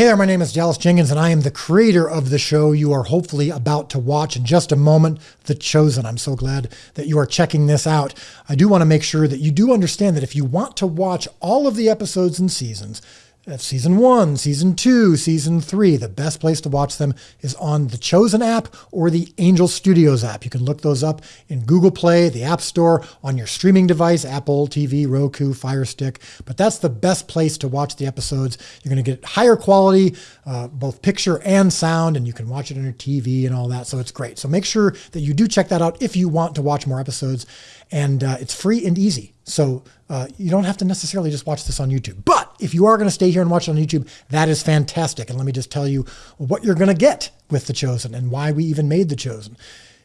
Hey there, my name is Dallas Jenkins, and I am the creator of the show you are hopefully about to watch in just a moment, The Chosen. I'm so glad that you are checking this out. I do want to make sure that you do understand that if you want to watch all of the episodes and seasons, that's season one, season two, season three. The best place to watch them is on the Chosen app or the Angel Studios app. You can look those up in Google Play, the App Store, on your streaming device, Apple TV, Roku, Fire Stick. But that's the best place to watch the episodes. You're going to get higher quality, uh, both picture and sound, and you can watch it on your TV and all that. So it's great. So make sure that you do check that out if you want to watch more episodes. And uh, it's free and easy. So uh, you don't have to necessarily just watch this on YouTube. But if you are going to stay here and watch it on YouTube, that is fantastic. And let me just tell you what you're going to get with The Chosen and why we even made The Chosen.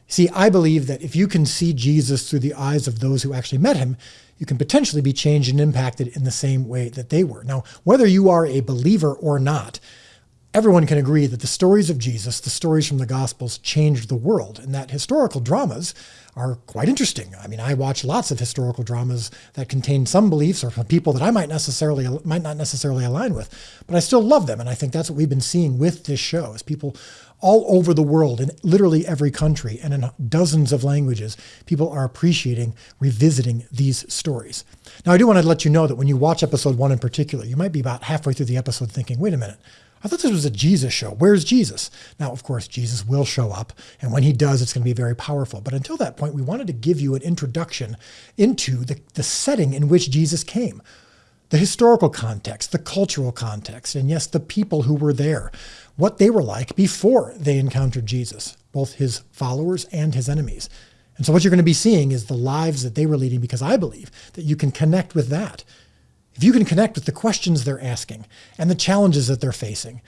See, I believe that if you can see Jesus through the eyes of those who actually met him, you can potentially be changed and impacted in the same way that they were. Now, whether you are a believer or not, everyone can agree that the stories of Jesus, the stories from the Gospels, changed the world, and that historical dramas are quite interesting. I mean, I watch lots of historical dramas that contain some beliefs or people that I might necessarily might not necessarily align with, but I still love them, and I think that's what we've been seeing with this show: is people all over the world, in literally every country and in dozens of languages, people are appreciating revisiting these stories. Now, I do want to let you know that when you watch episode one in particular, you might be about halfway through the episode thinking, "Wait a minute." I thought this was a Jesus show. Where's Jesus? Now, of course, Jesus will show up. And when he does, it's going to be very powerful. But until that point, we wanted to give you an introduction into the, the setting in which Jesus came the historical context, the cultural context, and yes, the people who were there, what they were like before they encountered Jesus, both his followers and his enemies. And so what you're going to be seeing is the lives that they were leading because I believe that you can connect with that. If you can connect with the questions they're asking and the challenges that they're facing,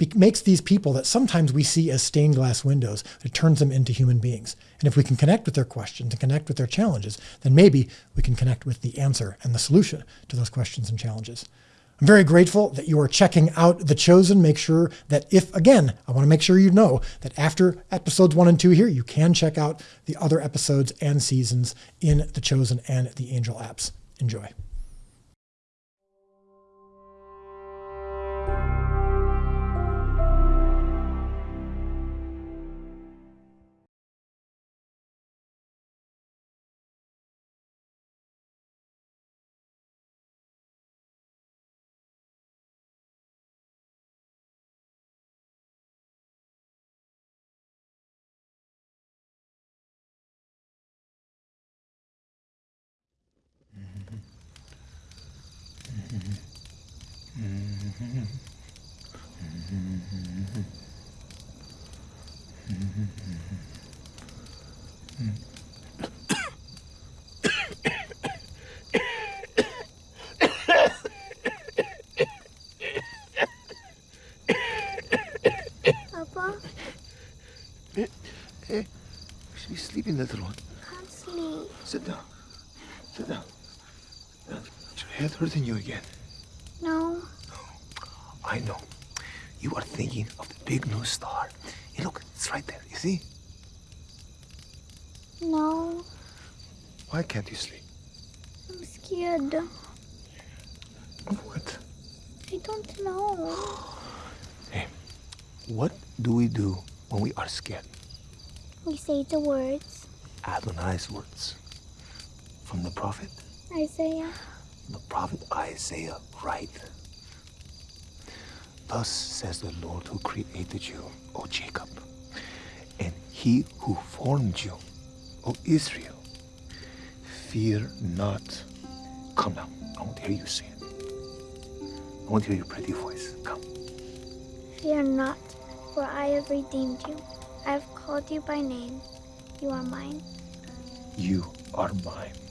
it makes these people that sometimes we see as stained glass windows, it turns them into human beings. And if we can connect with their questions and connect with their challenges, then maybe we can connect with the answer and the solution to those questions and challenges. I'm very grateful that you are checking out The Chosen. Make sure that if, again, I want to make sure you know that after episodes one and two here, you can check out the other episodes and seasons in The Chosen and the Angel apps. Enjoy. Eh, eh, sleeping, little one. can't sleep. Sit down. Sit down. Your head hurting you again? No, I know. You are thinking of the big new star. Hey, look, it's right there. You see? no, Why can't you sleep? I'm scared. Of what? I don't know. Hey, what do we do when we are scared? We say the words. Adonai's words. From the prophet? Isaiah, The prophet Isaiah, right? Thus says the Lord who created you, O Jacob, and he who formed you, O Israel. Fear not. Come now. I want to hear you it. I want to hear your pretty voice. Come. fear not, for I have redeemed you. I have called you by name. You are mine. You are mine.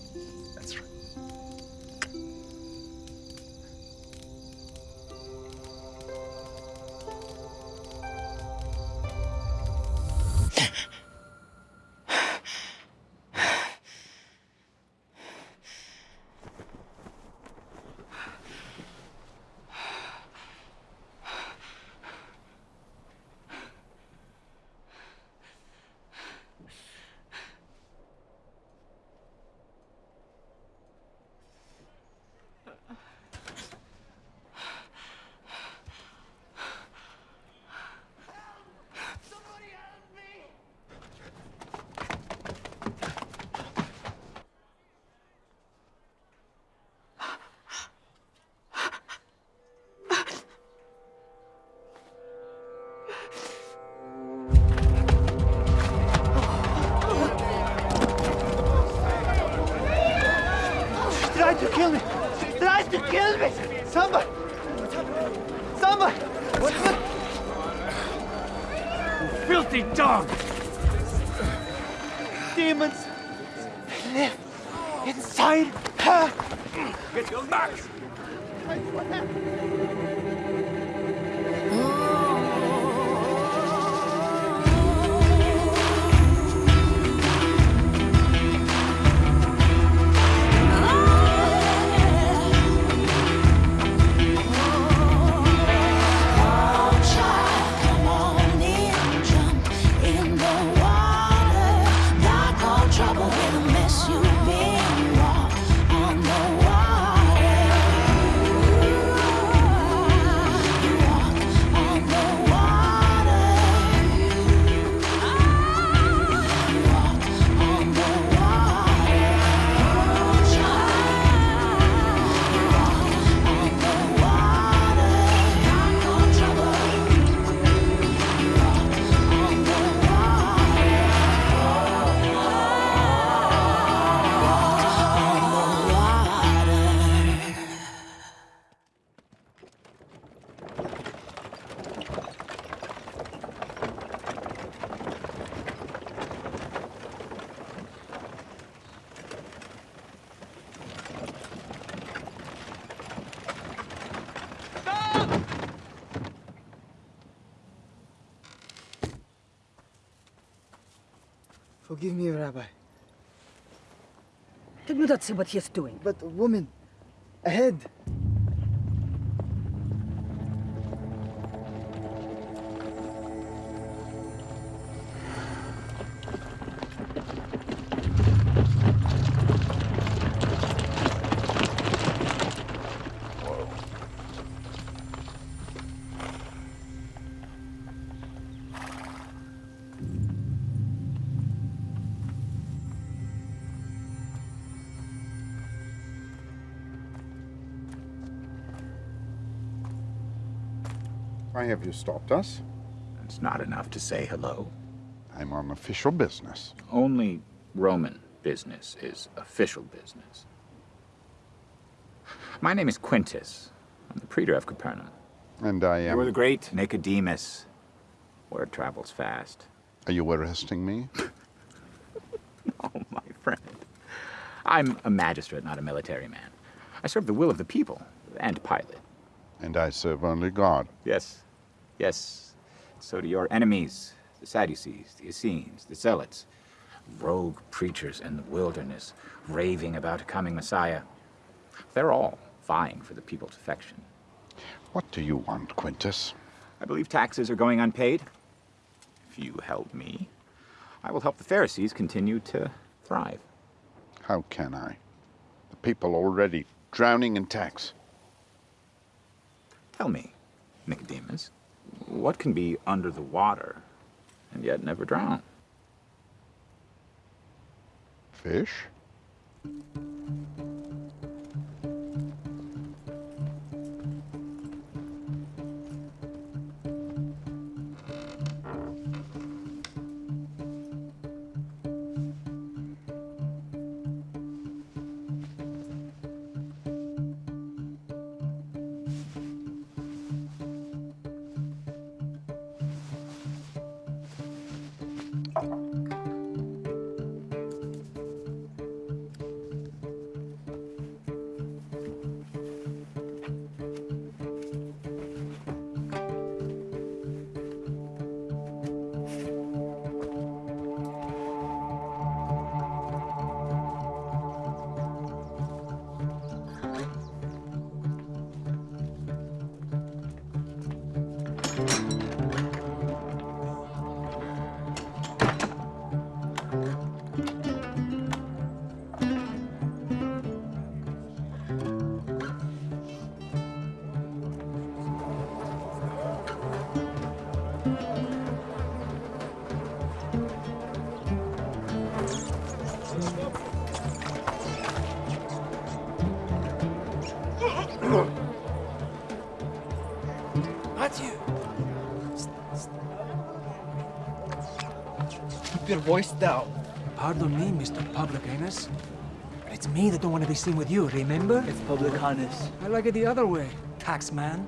See what he is doing? but woman ahead. Have you stopped us? It's not enough to say hello. I'm on official business. Only Roman business is official business. My name is Quintus. I'm the praetor of Capernaum. And I am. You are the great Nicodemus. Word travels fast. Are you arresting me? Oh, my friend. I'm a magistrate, not a military man. I serve the will of the people and Pilate. And I serve only God. Yes, yes. So do your enemies, the Sadducees, the Essenes, the Zealots, rogue preachers in the wilderness, raving about a coming Messiah. They're all vying for the people's affection. What do you want, Quintus? I believe taxes are going unpaid. If you help me, I will help the Pharisees continue to thrive. How can I? The people already drowning in tax. Tell me, Nicodemus, what can be under the water and yet never drown? Fish? Keep your voice down. Pardon me, Mr. Publicanus. But it's me that don't want to be seen with you, remember? It's publicanus. I like it the other way. tax man.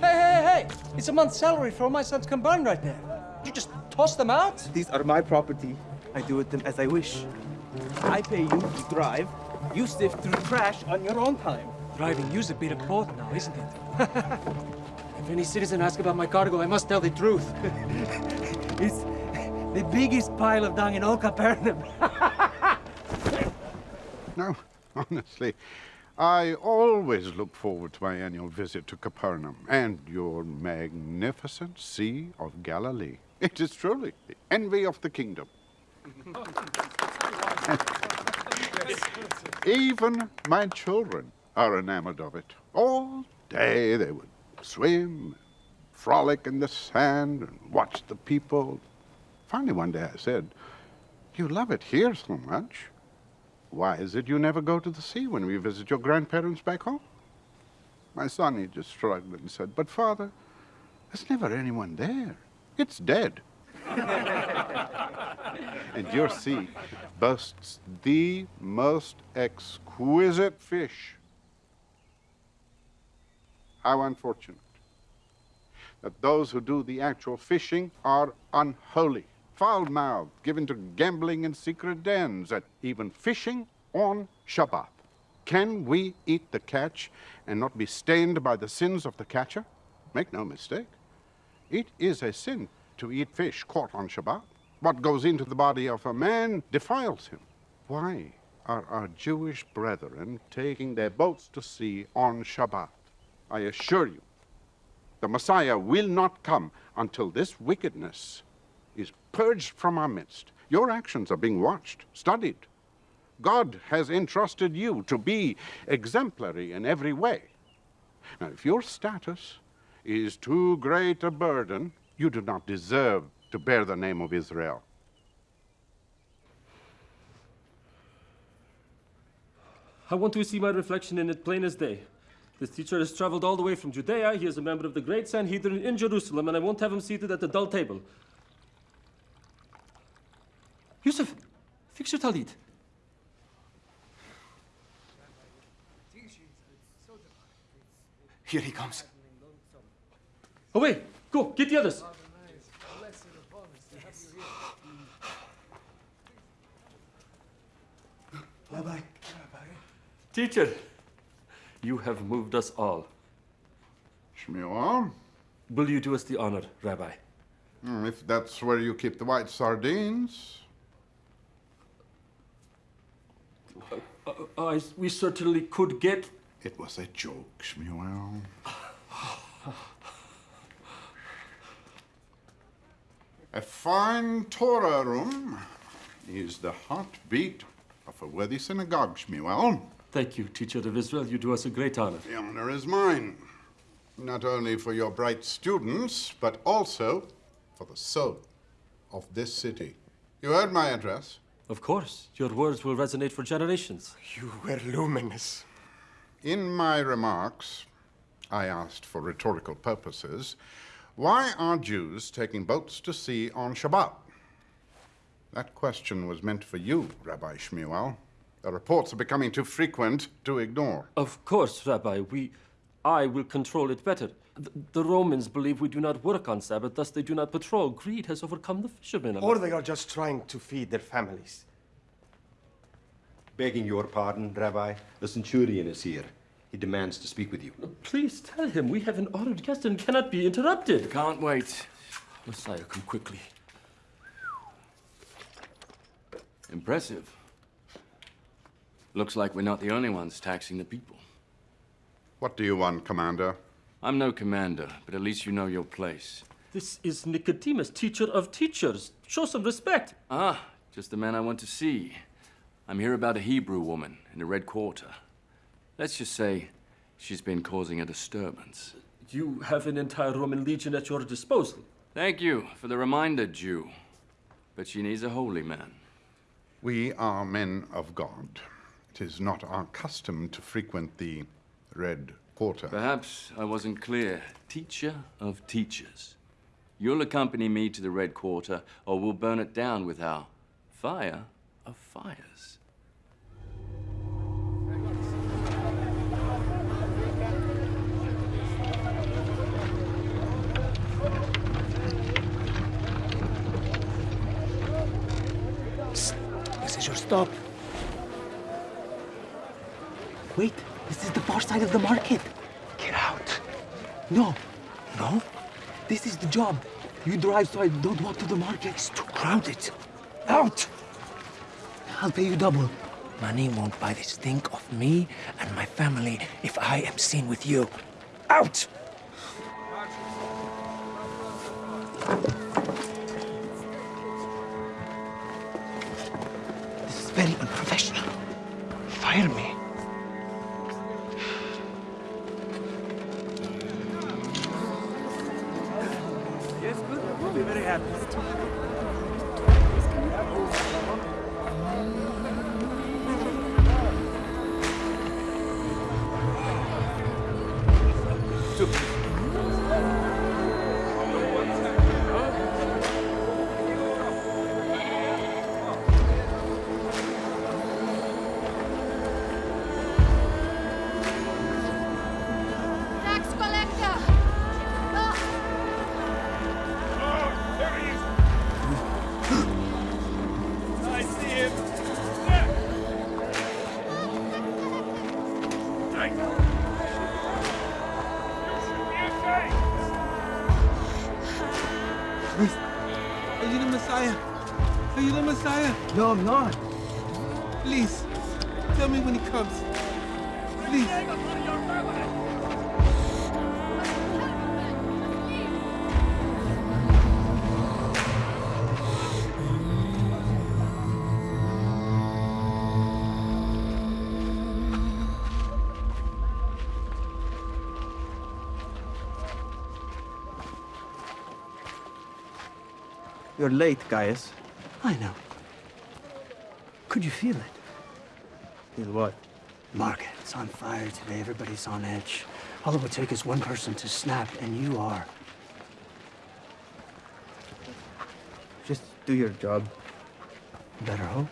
Hey, hey, hey! It's a month's salary for all my sons combined right there. You just toss them out? These are my property. I do with them as I wish. I pay you to drive. You sift through trash on your own time. Driving you's a bit of both now, isn't it? if any citizen asks about my cargo, I must tell the truth. The biggest pile of dung in all Capernaum. No, honestly, I always look forward to my annual visit to Capernaum and your magnificent Sea of Galilee. It is truly the envy of the kingdom. Even my children are enamored of it. All day they would swim, frolic in the sand, and watch the people. Finally, one day I said, You love it here so much. Why is it you never go to the sea when we visit your grandparents back home? My son, he just shrugged and said, But father, there's never anyone there. It's dead. and your sea boasts the most exquisite fish. How unfortunate that those who do the actual fishing are unholy, foul-mouthed, given to gambling in secret dens, and even fishing on Shabbat. Can we eat the catch and not be stained by the sins of the catcher? Make no mistake. It is a sin to eat fish caught on Shabbat. What goes into the body of a man defiles him. Why are our Jewish brethren taking their boats to sea on Shabbat? I assure you, the Messiah will not come until this wickedness is purged from our midst. Your actions are being watched, studied. God has entrusted you to be exemplary in every way. Now, if your status is too great a burden, you do not deserve to bear the name of Israel. I want to see my reflection in it plain as day. This teacher has traveled all the way from Judea. He is a member of the great Sanhedrin in Jerusalem, and I won't have him seated at the dull table. Yusuf, fix your talit. Here he comes. Away! Go, get the others. Rabbi. Teacher, you have moved us all. Shmuel? Will you do us the honor, Rabbi? Hmm, If that's where you keep the white sardines. I, we certainly could get. It was a joke, Shmuel. A fine Torah room is the heartbeat of a worthy synagogue, Shmuel. Thank you, teacher of Israel. You do us a great honor. The honor is mine, not only for your bright students, but also for the soul of this city. You heard my address. Of course, your words will resonate for generations. You were luminous. In my remarks, I asked for rhetorical purposes, why are Jews taking boats to sea on Shabbat? That question was meant for you, Rabbi Shmuel. The reports are becoming too frequent to ignore. Of course, Rabbi. We, I will control it better. The, the Romans believe we do not work on Sabbath, thus they do not patrol. Greed has overcome the fishermen. Or they are just trying to feed their families. Begging your pardon, Rabbi, the centurion is here. He demands to speak with you. Please tell him we have an honored guest and cannot be interrupted. Can't wait. Messiah, come quickly. Impressive. Looks like we're not the only ones taxing the people. What do you want, Commander? I'm no commander, but at least you know your place. This is Nicodemus, teacher of teachers. Show some respect. Ah, just the man I want to see. I'm here about a Hebrew woman in the Red Quarter. Let's just say she's been causing a disturbance. You have an entire Roman legion at your disposal. Thank you for the reminder, Jew. But she needs a holy man. We are men of God. It is not our custom to frequent the Red quarter. Perhaps I wasn't clear. Teacher of teachers. You'll accompany me to the Red Quarter, or we'll burn it down with our fire of fires. Psst. This is your stop. Wait far side of the market. Get out. No. No? This is the job. You drive so I don't walk to the market. It's too crowded. Out! I'll pay you double. Money won't buy this stink of me and my family if I am seen with you. Out! This is very unprofessional. Fire me. You're late, Gaius. I know. Could you feel it? Feel what? Market's on fire today. Everybody's on edge. All it would take is one person to snap, and you are. Just do your job. Better hope.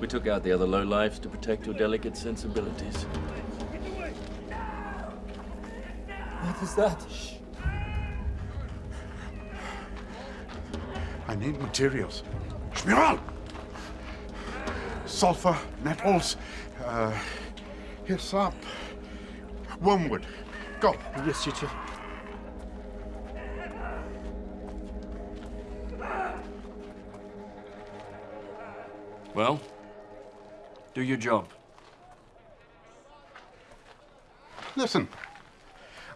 We took out the other lowlifes to protect your delicate sensibilities. What is that? I need materials. Shmiral! Sulfur, nettles, uh, hyssop, wormwood. Go. Yes, teacher. Well, do your job. Listen,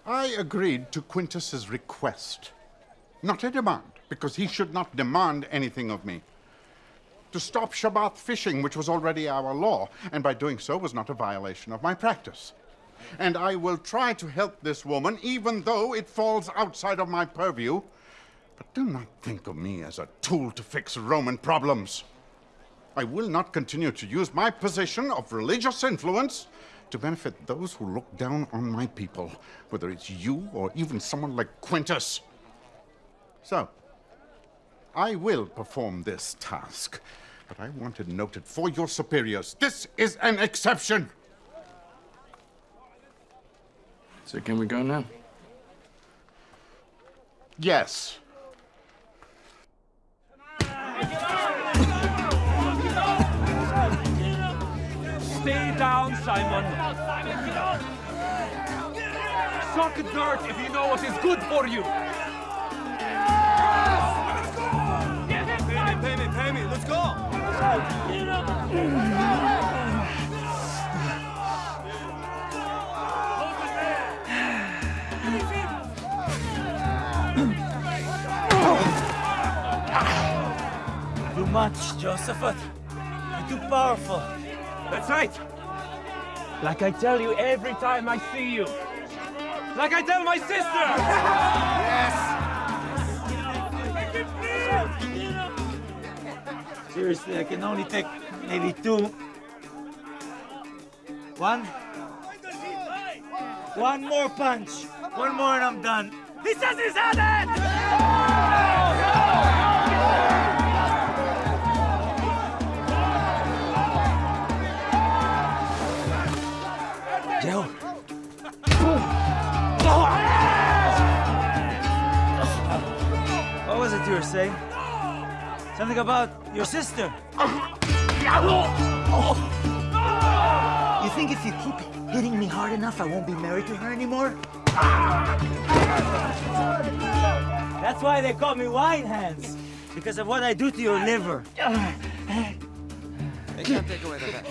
I agreed to Quintus's request, not a demand, because he should not demand anything of me. To stop Shabbat fishing, which was already our law, and by doing so was not a violation of my practice. And I will try to help this woman, even though it falls outside of my purview. But do not think of me as a tool to fix Roman problems. I will not continue to use my position of religious influence to benefit those who look down on my people, whether it's you or even someone like Quintus. So, I will perform this task, but I want to note it noted for your superiors. This is an exception. So can we go now? Yes. Stay down, Simon. Suck dirt if you know what is good for you. Pay me, pay me, pay me. Let's go. Too much, Josephus. You're too powerful. That's right. Like I tell you every time I see you. Like I tell my sister! yes! Seriously, I can only take maybe two. One. One more punch. One more and I'm done. He says he's had it! You were saying? Something about your sister. You think if you keep hitting me hard enough, I won't be married to her anymore? That's why they call me wine hands. Because of what I do to your liver. They can't take away the bet.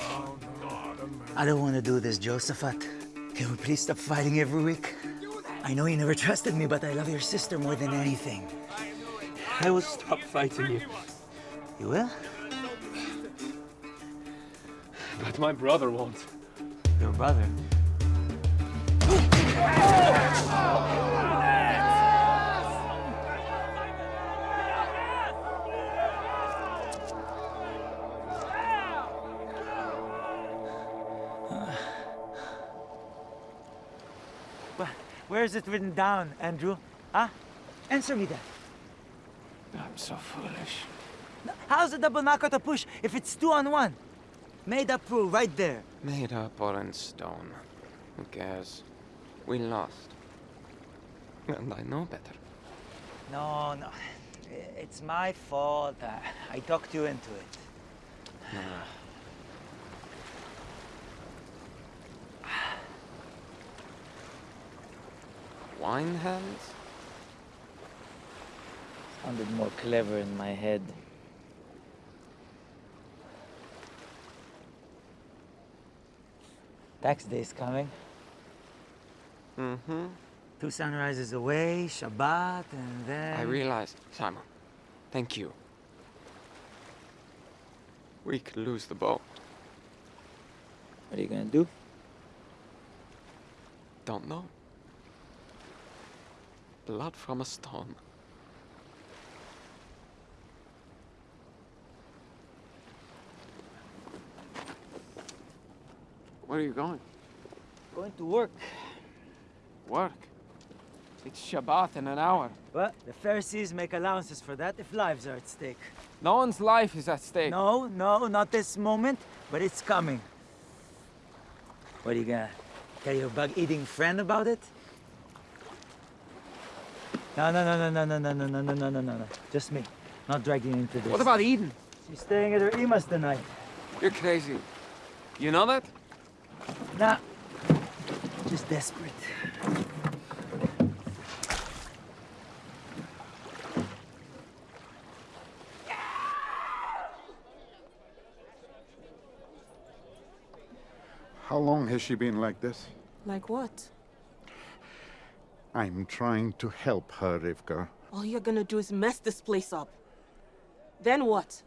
I don't want to do this, Josephat. Can we please stop fighting every week? I know you never trusted me, but I love your sister more than anything. I will stop fighting you. You will? But my brother won't. Your brother? Where is it written down, Andrew? Huh? Answer me that. I'm so foolish. How's a double knockout a push if it's two on one? Made up rule right there. Made up or in stone. Who cares? We lost. And I know better. No, no. It's my fault. Uh, I talked you into it. Wine hands? Sounded more clever in my head. Tax day's coming. Mm-hmm. Two sunrises away, Shabbat, and then... I realize, Simon. Thank you. We could lose the boat. What are you gonna do? Don't know. Blood from a stone. Where are you going? Going to work. Work. It's Shabbat in an hour. Well, the Pharisees make allowances for that if lives are at stake. No one's life is at stake. No, no, not this moment, but it's coming. What are you gonna tell your bug-eating friend about it? No, no, no, no, no, no, no, no, no, no, no, no, no. Just me. Not dragging into this. What about Eden? She's staying at her Ima's tonight. You're crazy. You know that? Nah. Just desperate. How long has she been like this? Like what? I'm trying to help her, Rivka. All you're gonna do is mess this place up. Then what?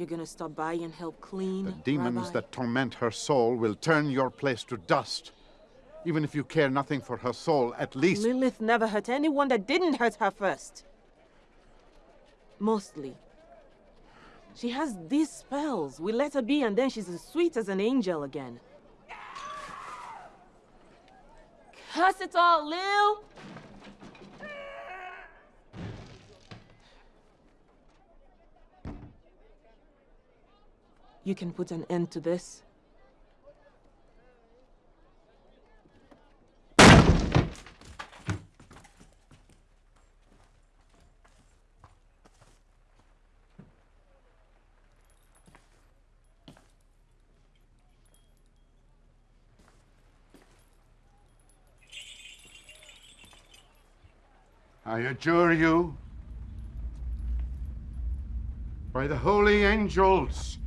You're gonna stop by and help clean? The demons Rabbi? that torment her soul will turn your place to dust. Even if you care nothing for her soul, at least. Lilith never hurt anyone that didn't hurt her first. Mostly. She has these spells. We let her be and then she's as sweet as an angel again. Curse it all, Lil! You can put an end to this. I adjure you, by the holy angels,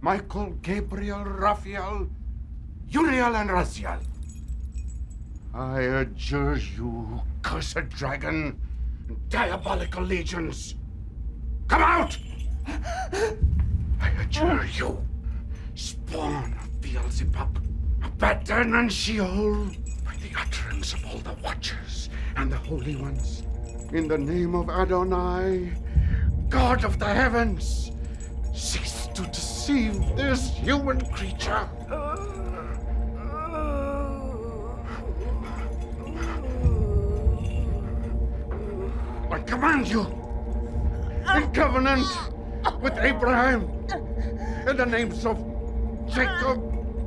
Michael, Gabriel, Raphael, Uriel, and Raziel, I adjure you, cursed dragon, diabolical legions. Come out! I adjure you, spawn of Beelzebub, Abaddon and Sheol, by the utterance of all the Watchers and the Holy Ones, in the name of Adonai, God of the heavens, cease to deceive this human creature. I command you, in covenant with Abraham, in the names of Jacob,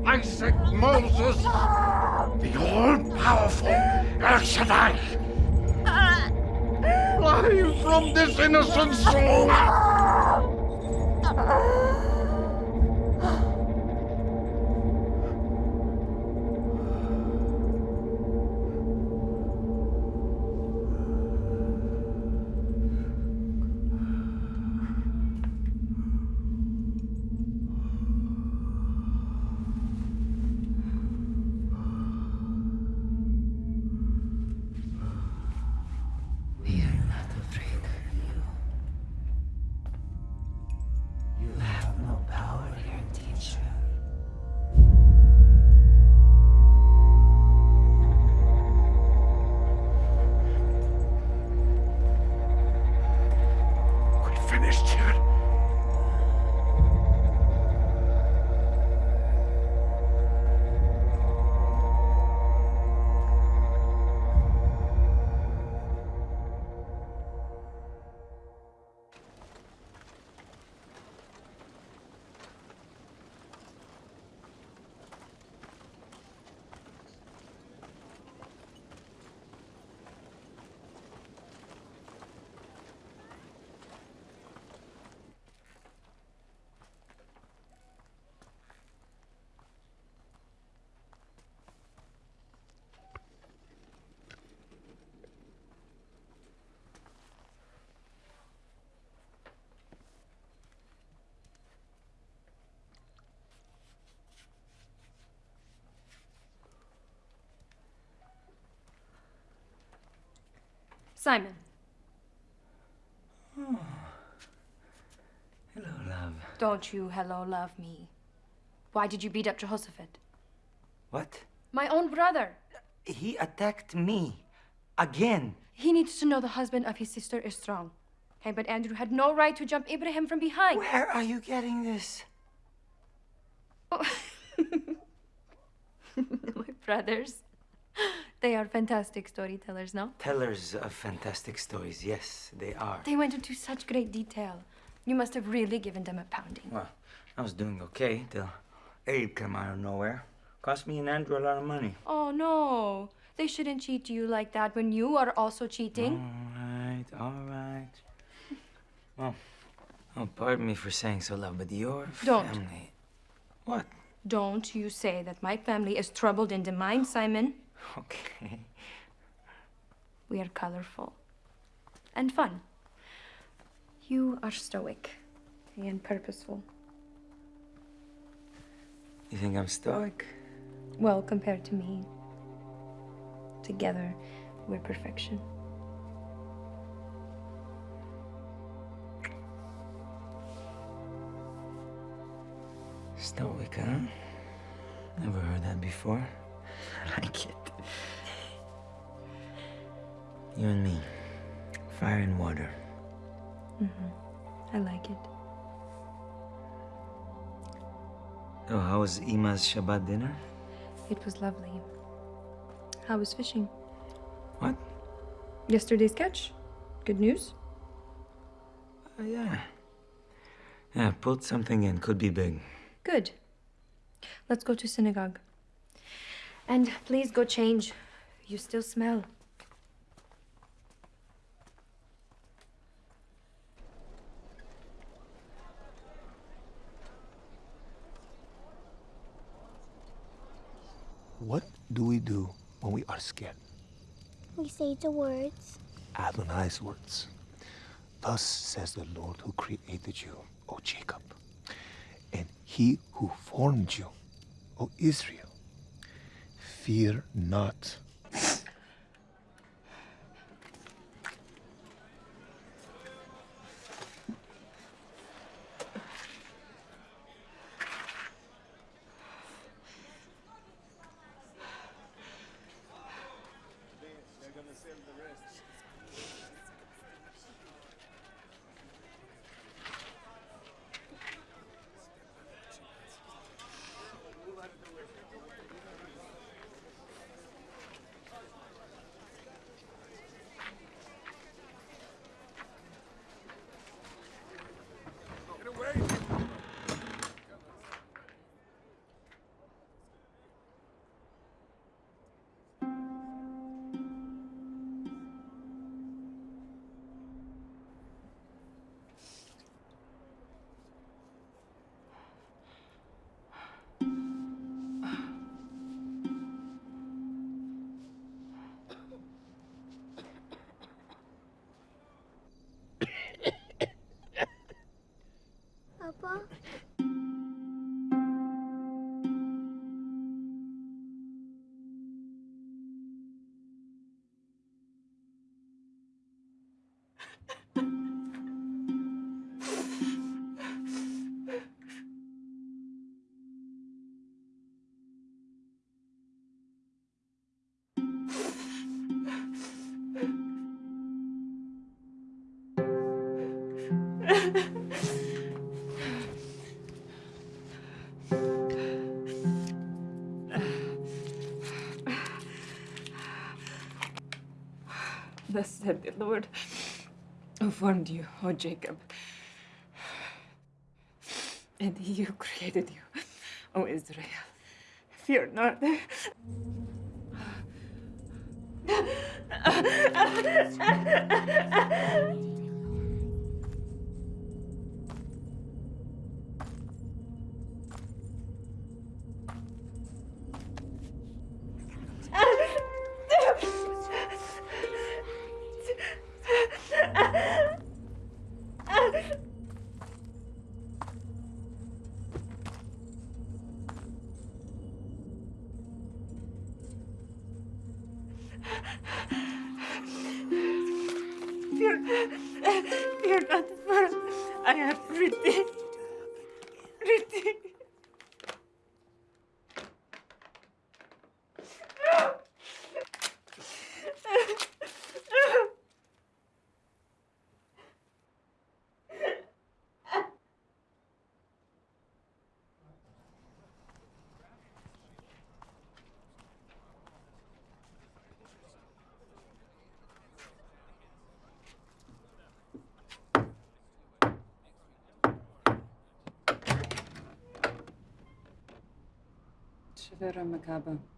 Isaac, Moses, the all-powerful El Shaddai, fly from this innocent soul. Simon, oh. Hello, love. don't you hello love me. Why did you beat up Jehoshaphat? What? My own brother. He attacked me. Again. He needs to know the husband of his sister is strong. Hey, but Andrew had no right to jump Ibrahim from behind. Where are you getting this? Oh. My brothers. They are fantastic storytellers, no? Tellers of fantastic stories, yes, they are. They went into such great detail. You must have really given them a pounding. Well, I was doing okay till Abe came out of nowhere. Cost me and Andrew a lot of money. Oh no. They shouldn't cheat you like that when you are also cheating. All right, all right. Well, oh, pardon me for saying so, love, but your Don't. family. What? Don't you say that my family is troubled in the mind, Simon. Okay. We are colorful and fun. You are stoic and purposeful. You think I'm stoic? Well, compared to me. Together, we're perfection. Stoic, huh? Never heard that before. I like it. You and me. Fire and water. Mm-hmm. I like it. Oh, how was Ima's Shabbat dinner? It was lovely. How was fishing? What? Yesterday's catch? Good news? Oh, yeah. Yeah, pulled something in. Could be big. Good. Let's go to synagogue. And please go change. You still smell. What do we do when we are scared? We say the words. Adonai's words. Thus says the Lord who created you, O Jacob, and he who formed you, O Israel. Fear not. Said the Lord, who formed you, O Jacob, and he who created you, O Israel. Fear not. Vera Macaba.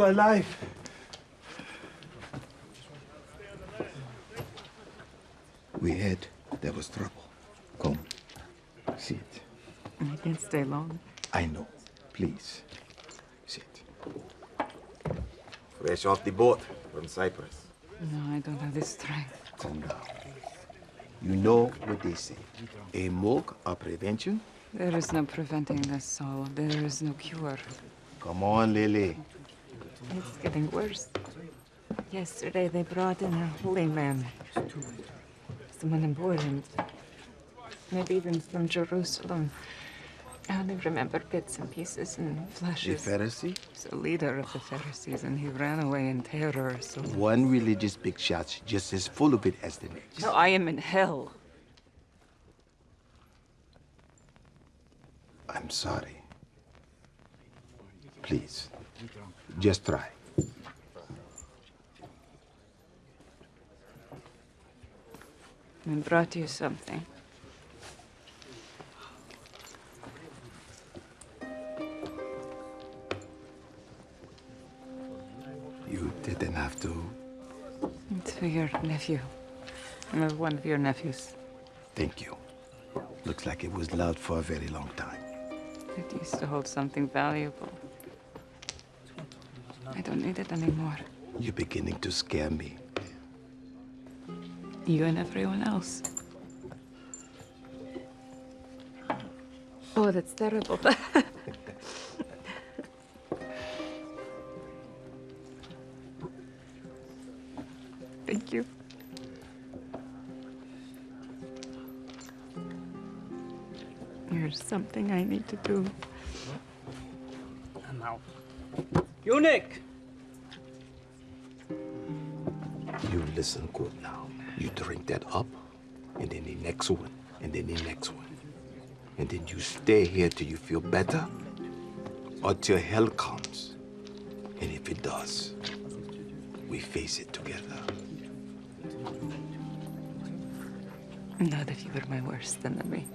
You are alive. We heard there was trouble. Come, sit. I can't stay long. I know. Please, sit. Fresh off the boat from Cyprus. No, I don't have the strength. Calm down. You know what they say. A milk or prevention? There is no preventing this soul. There is no cure. Come on, Lily. It's getting worse. Yesterday they brought in a holy man. Someone important. Maybe even from Jerusalem. I only remember bits and pieces and flashes. The. Pharisee? He's the leader of the Pharisees, and he ran away in terror, so... One religious big shot's just as full of it as the next. No, I am in hell. I'm sorry. Please, just try. I brought you something. You didn't have to. It's for your nephew. One of your nephews. Thank you. Looks like it was loved for a very long time. It used to hold something valuable. I don't need it anymore. You're beginning to scare me. You and everyone else. Oh, that's terrible. Thank you. There's something I need to do. Now. Eunuch! You listen good now. You drink that up, and then the next one, and then the next one. And then you stay here till you feel better, or till hell comes. And if it does, we face it together. Not that you were my worst enemy.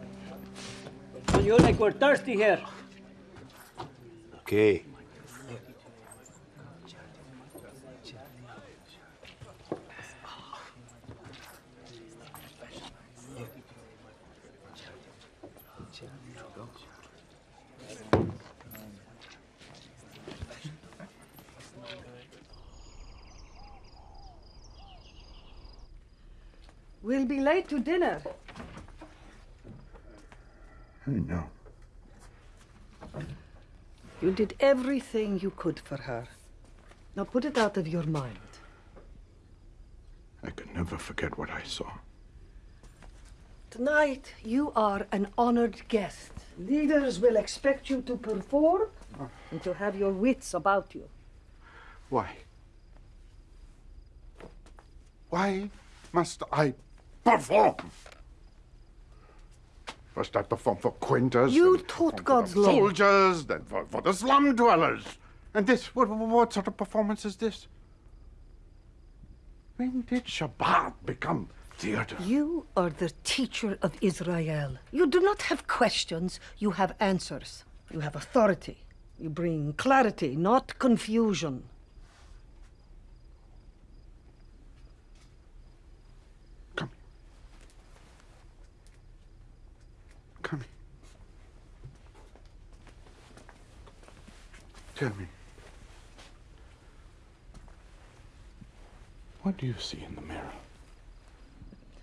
So like we're thirsty here. Okay. We'll be late to dinner. I know. You did everything you could for her. Now put it out of your mind. I can never forget what I saw. Tonight, you are an honored guest. Leaders will expect you to perform and to have your wits about you. Why? Why must I perform? First I perform for Quintus. You taught God's the law. Soldiers, then for, for the slum dwellers. And this, what, what sort of performance is this? When did Shabbat become theater? You are the teacher of Israel. You do not have questions, you have answers. You have authority. You bring clarity, not confusion. Come here. Tell me. What do you see in the mirror?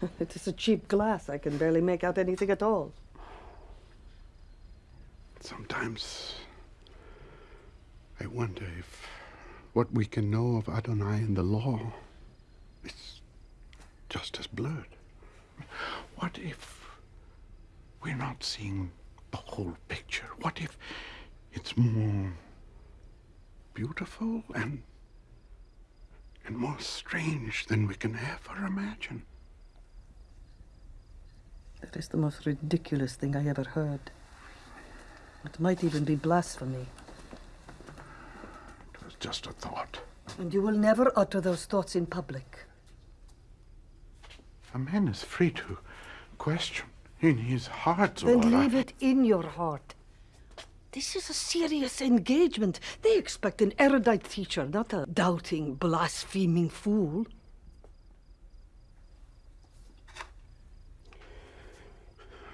it is a cheap glass. I can barely make out anything at all. Sometimes I wonder if what we can know of Adonai and the law is just as blurred. What if we're not seeing the whole picture? What if it's more beautiful and and more strange than we can ever imagine? That is the most ridiculous thing I ever heard. It might even be blasphemy. It was just a thought. And you will never utter those thoughts in public. A man is free to question in his heart. Then Zohar. leave it in your heart. This is a serious engagement. They expect an erudite teacher, not a doubting, blaspheming fool.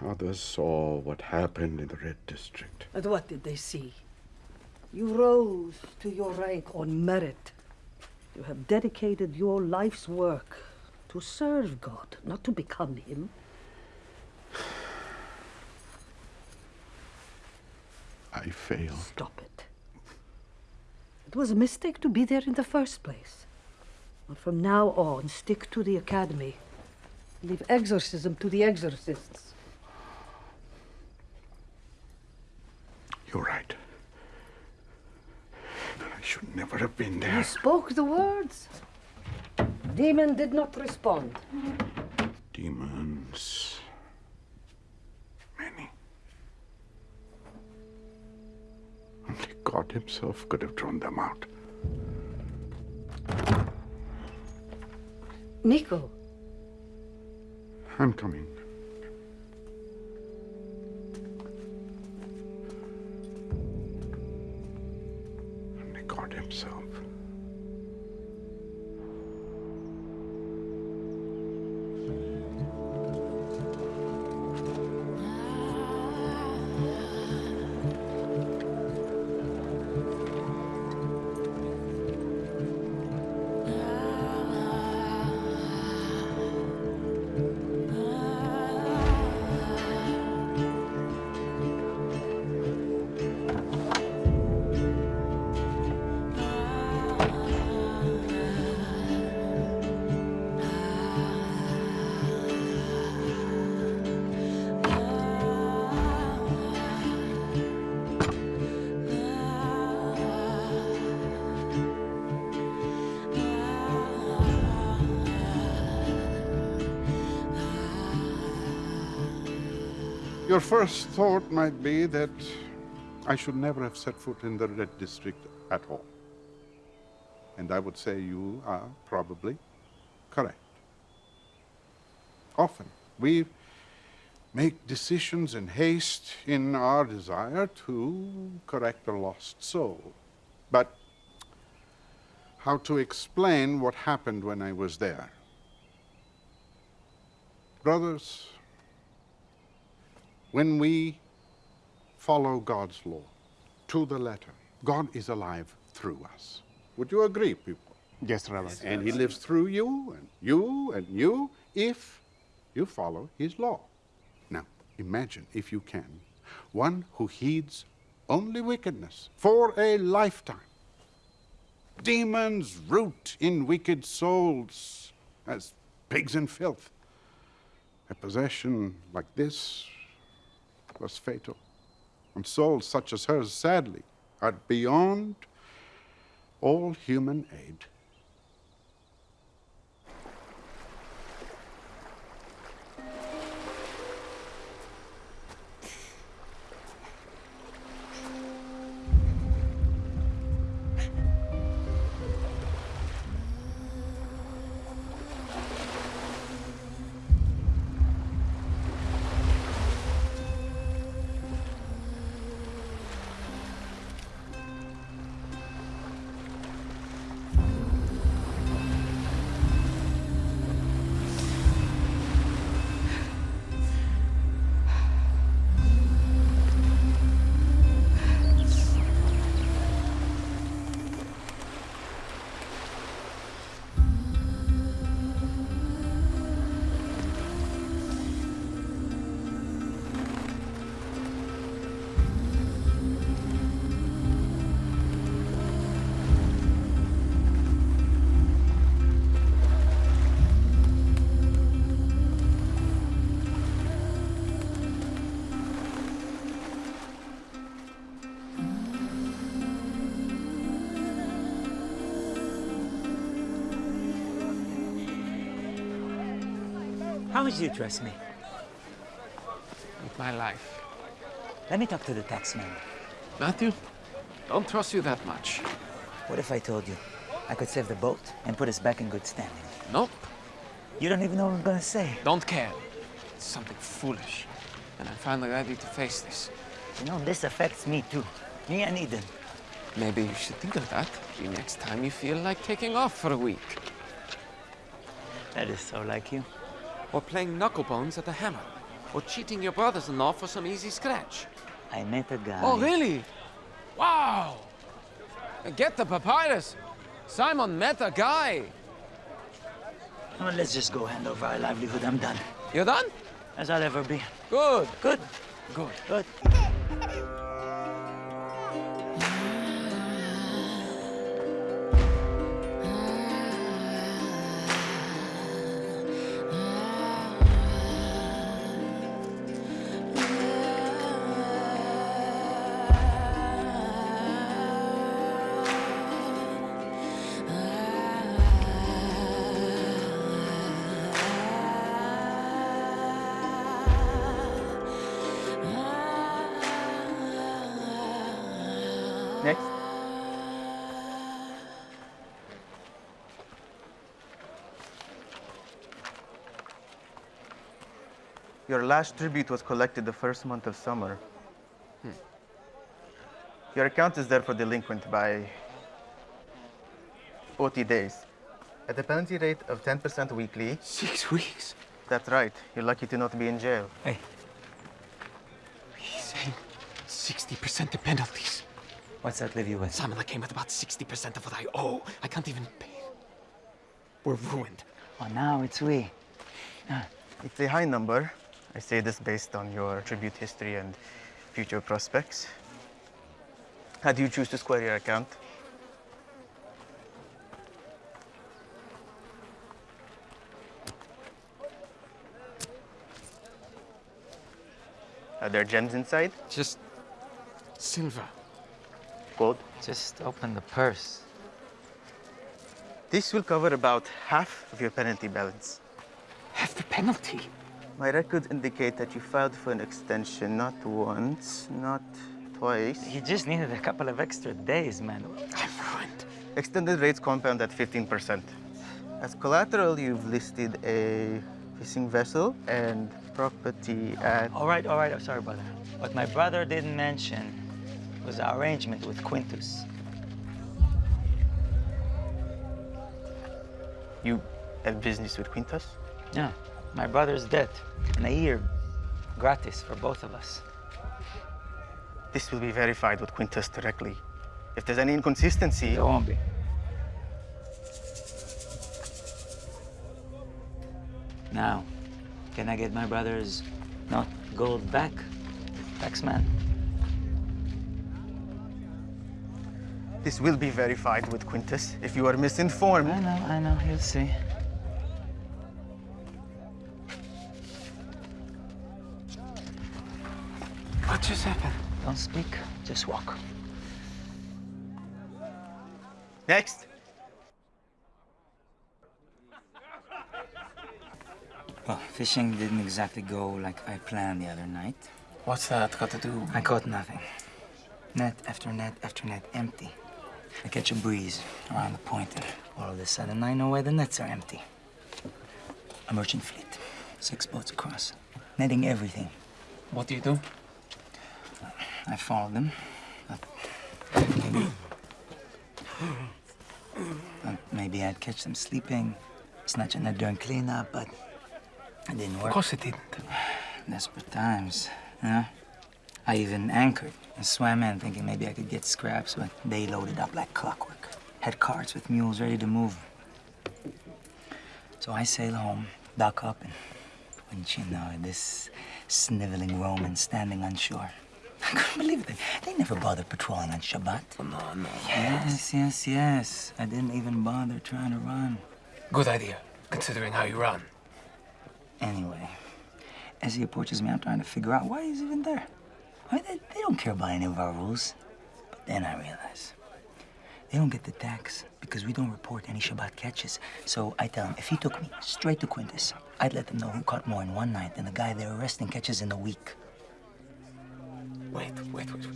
Others saw what happened in the Red District. And what did they see? You rose to your rank on merit. You have dedicated your life's work to serve God, not to become Him. I failed. Stop it. It was a mistake to be there in the first place. But from now on, stick to the academy. Leave exorcism to the exorcists. You're right. I should never have been there. You spoke the words. Demon did not respond. Demons. Many. Only God Himself could have drawn them out. Nico, I'm coming. First thought might be that I should never have set foot in the Red District at all. And I would say you are probably correct. Often we make decisions in haste in our desire to correct a lost soul. But how to explain what happened when I was there? Brothers, when we follow God's law to the letter, God is alive through us. Would you agree, people? Yes, Rabbi. And He lives through you, and you, and you, if you follow His law. Now, imagine, if you can, one who heeds only wickedness for a lifetime. Demons root in wicked souls as pigs in filth. A possession like this was fatal. And souls such as hers, sadly, are beyond all human aid. Would you trust me? With my life. Let me talk to the taxman. Matthew, don't trust you that much. What if I told you I could save the boat and put us back in good standing? Nope. You don't even know what I'm gonna say. Don't care. It's something foolish. And I'm finally ready to face this. You know, this affects me too. Me and Eden. Maybe you should think of that the next time you feel like taking off for a week. That is so like you. Or playing knucklebones at the hammer. Or cheating your brothers-in-law for some easy scratch. I met a guy. Oh, really? Wow! Get the papyrus! Simon met a guy! Well, let's just go hand over our livelihood. I'm done. You're done? As I'll ever be. Good. Good. Good. Good. Last tribute was collected the first month of summer. Hmm. Your account is therefore delinquent by 40 days. At a penalty rate of 10% weekly. Six weeks? That's right. You're lucky to not be in jail. Hey. He's saying 60% the penalties. What's that leave you with? Simon, I came with about 60% of what I owe. I can't even pay. We're ruined. Oh, now it's we. It's a high number. I say this based on your tribute history and future prospects. How do you choose to square your account? Are there gems inside? Just silver. Gold? Just open the purse. This will cover about half of your penalty balance. Half the penalty? My records indicate that you filed for an extension not once, not twice. You just needed a couple of extra days, man. I'm ruined. Extended rates compound at 15%. As collateral, you've listed a fishing vessel and property at... All right, all right. I'm sorry, brother. What my brother didn't mention was our arrangement with Quintus. You have business with Quintus? Yeah, my brother's dead. In a year, gratis for both of us. This will be verified with Quintus directly. If there's any inconsistency... There won't be. Now, can I get my brother's not gold back? Taxman. This will be verified with Quintus if you are misinformed. I know, I know. You'll see. What just happened? Don't speak, just walk. Next. Well, fishing didn't exactly go like I planned the other night. What's that got to do? I caught nothing. Net after net after net empty. I catch a breeze around the point, and all of a sudden I know why the nets are empty. A merchant fleet, six boats across, netting everything. What do you do? I followed them. But maybe, but maybe I'd catch them sleeping, snatch a net during cleanup, but it didn't work. Of course it didn't. Desperate times, you know? I even anchored and swam in thinking maybe I could get scraps, but they loaded up like clockwork. Had carts with mules ready to move. So I sail home, dock up, and wouldn't you know it, this sniveling Roman standing on shore. I couldn't believe it. They never bothered patrolling on Shabbat. No, no. Yes, yes, yes. I didn't even bother trying to run. Good idea, considering how you run. Anyway, as he approaches me, I'm trying to figure out why he's even there. Why they, they don't care about any of our rules. But then I realize they don't get the tax because we don't report any Shabbat catches. So I tell him if he took me straight to Quintus, I'd let them know who caught more in one night than the guy they're arresting catches in a week. Wait, wait, wait,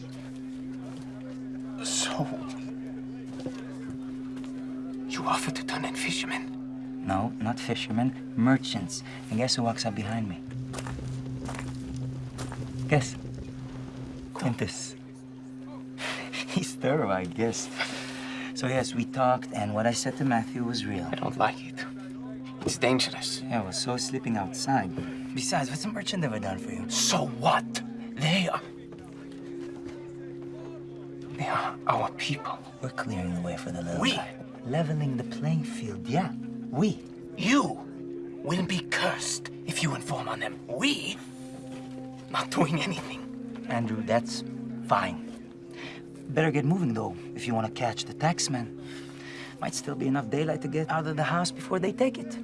wait. So. You offered to turn in fishermen? No, not fishermen, merchants. And guess who walks up behind me? Guess. Quintus. He's thorough, I guess. So yes, we talked, and what I said to Matthew was real. I don't like it. It's dangerous. Yeah, well, so is sleeping outside. Besides, what's a merchant ever done for you? So what? They are. Our people. We're clearing the way for the little We? guy. Leveling the playing field, yeah. We. You will be cursed if you inform on them. We? Not doing anything. Andrew, that's fine. Better get moving, though, if you want to catch the taxman. Might still be enough daylight to get out of the house before they take it.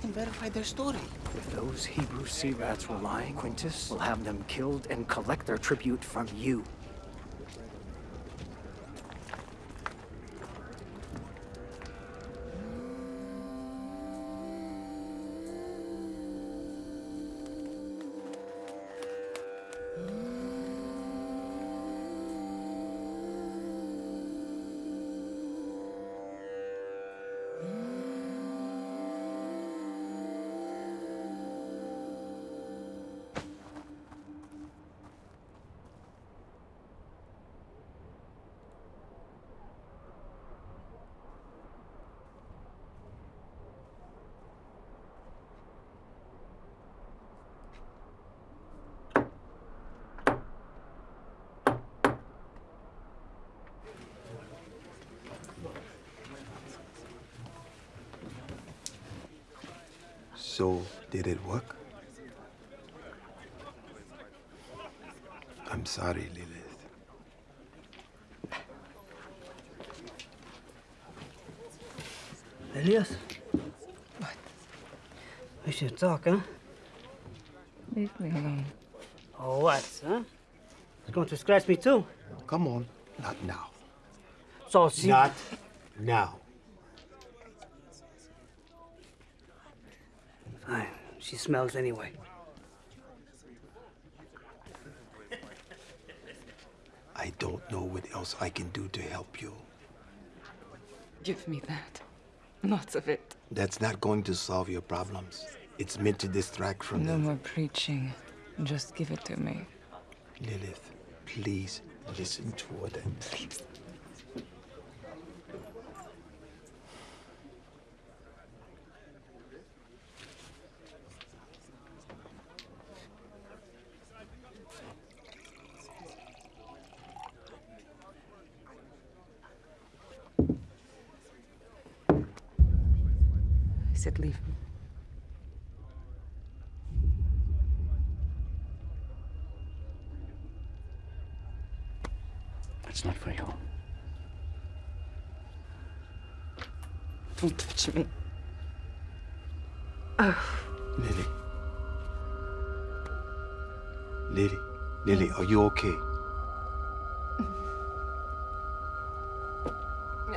Can verify their story. If those Hebrew sea rats were lying, Quintus will have them killed and collect their tribute from you. Talk, huh? Leave me alone. Oh, what, huh? It's going to scratch me too. Come on. Not now. So she... Not now. Fine. She smells anyway. I don't know what else I can do to help you. Give me that. Lots of it. That's not going to solve your problems. It's meant to distract from No them. more preaching. Just give it to me. Lilith, please listen to what I'm Please. said leave me. It's not for you. Touch me. Lily. Lily. Lily, are you okay?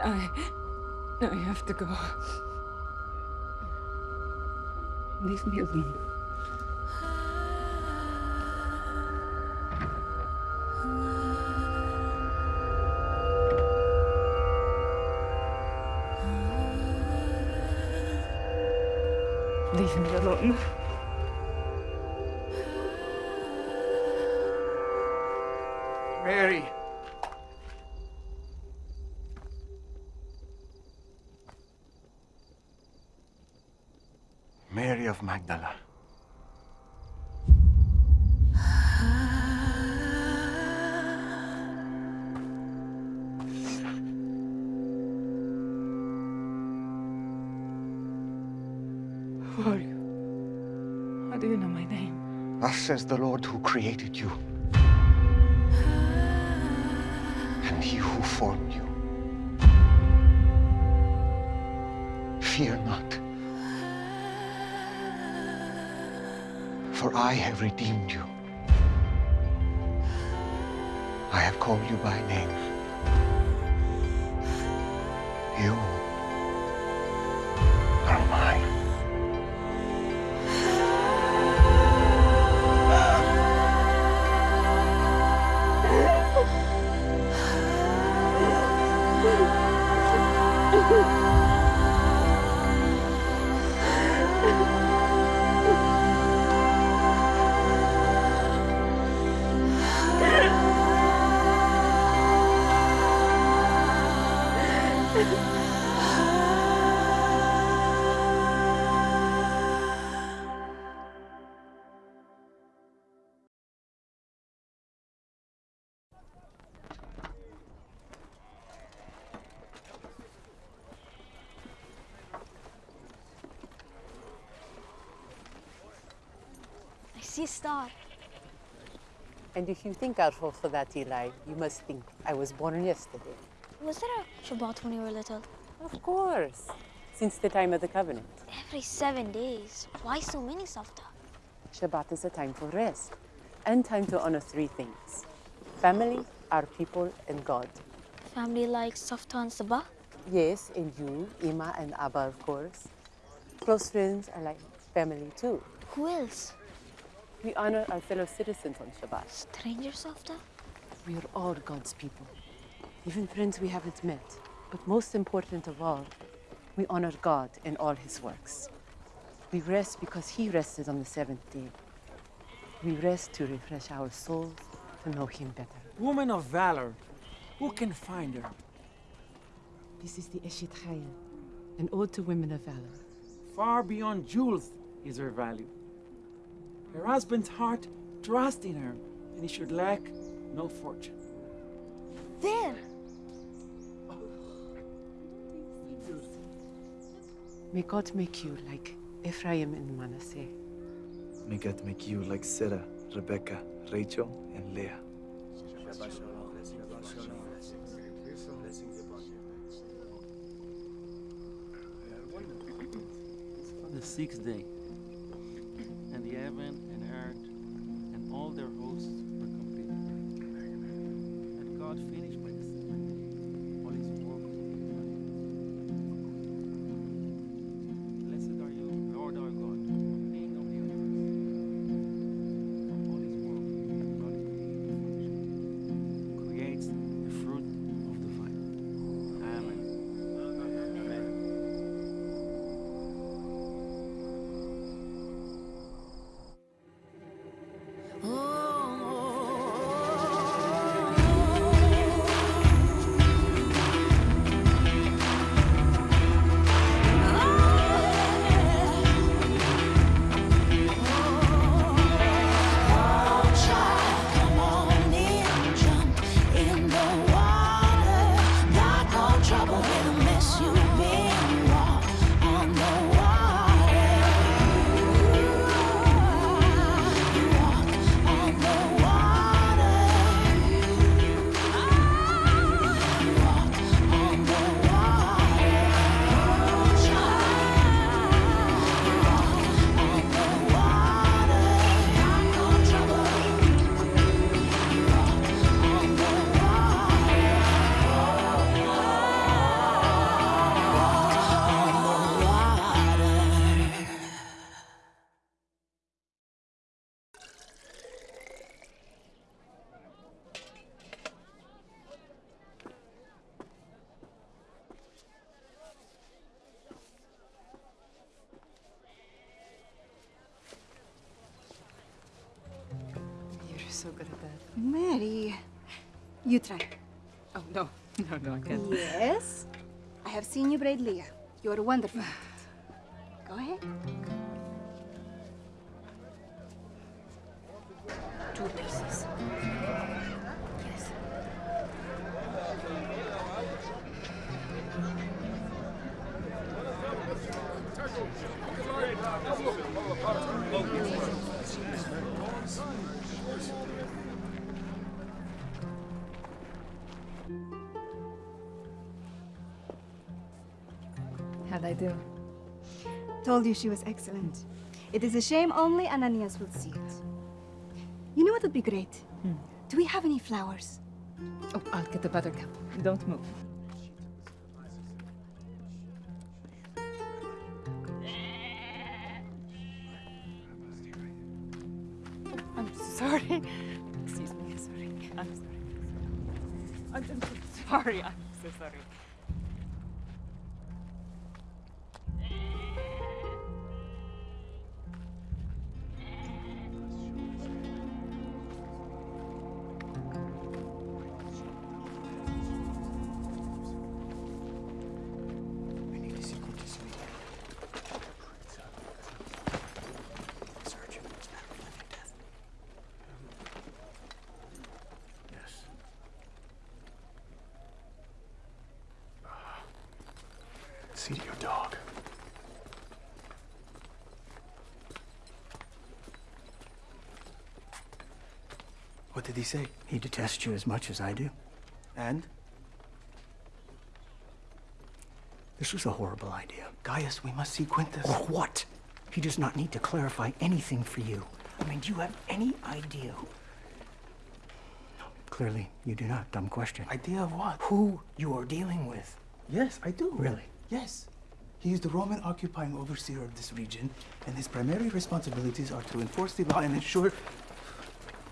I. I have to go. Leave me alone. Says the Lord who created you. And he who formed you. Fear not. For I have redeemed you. I have called you by name. You Star. And if you think I'll fall for that, Eli, you must think I was born yesterday. Was there a Shabbat when you were little? Of course. Since the time of the covenant. Every seven days. Why so many, Safta? Shabbat is a time for rest and time to honor three things family, our people, and God. Family like Safta and Saba? Yes, and you, Ima, and Abba, of course. Close friends are like family too. Who else? We honor our fellow citizens on Shabbat. Strangers, Safta? We are all God's people, even friends we haven't met. But most important of all, we honor God in all his works. We rest because he rested on the seventh day. We rest to refresh our souls, to know him better. Woman of valor, who can find her? This is the Eshet Chayil, an ode to women of valor. Far beyond jewels is her value. Her husband's heart trusts in her, and he should lack no fortune. There! May God make you like Ephraim and Manasseh. May God make you like Sarah, Rebecca, Rachel, and Leah. the sixth day, Mary, you try. Oh, no. No, no, I can't. Yes. I have seen you braid Leah. You're wonderful. at it. Go ahead. Told you she was excellent. It is a shame only Ananias will see it. You know what would be great? Hmm. Do we have any flowers? Oh, I'll get the buttercup. Don't move. I'm sorry. Excuse me. Sorry. I'm sorry. I'm I'm so sorry. I'm sorry. He detests you as much as I do. And? This was a horrible idea. Gaius, we must see Quintus. Or what? He does not need to clarify anything for you. I mean, do you have any idea who... No, clearly, you do not. Dumb question. Idea of what? Who you are dealing with. Yes, I do. Really? Yes. He is the Roman occupying overseer of this region, and his primary responsibilities are to enforce the law and ensure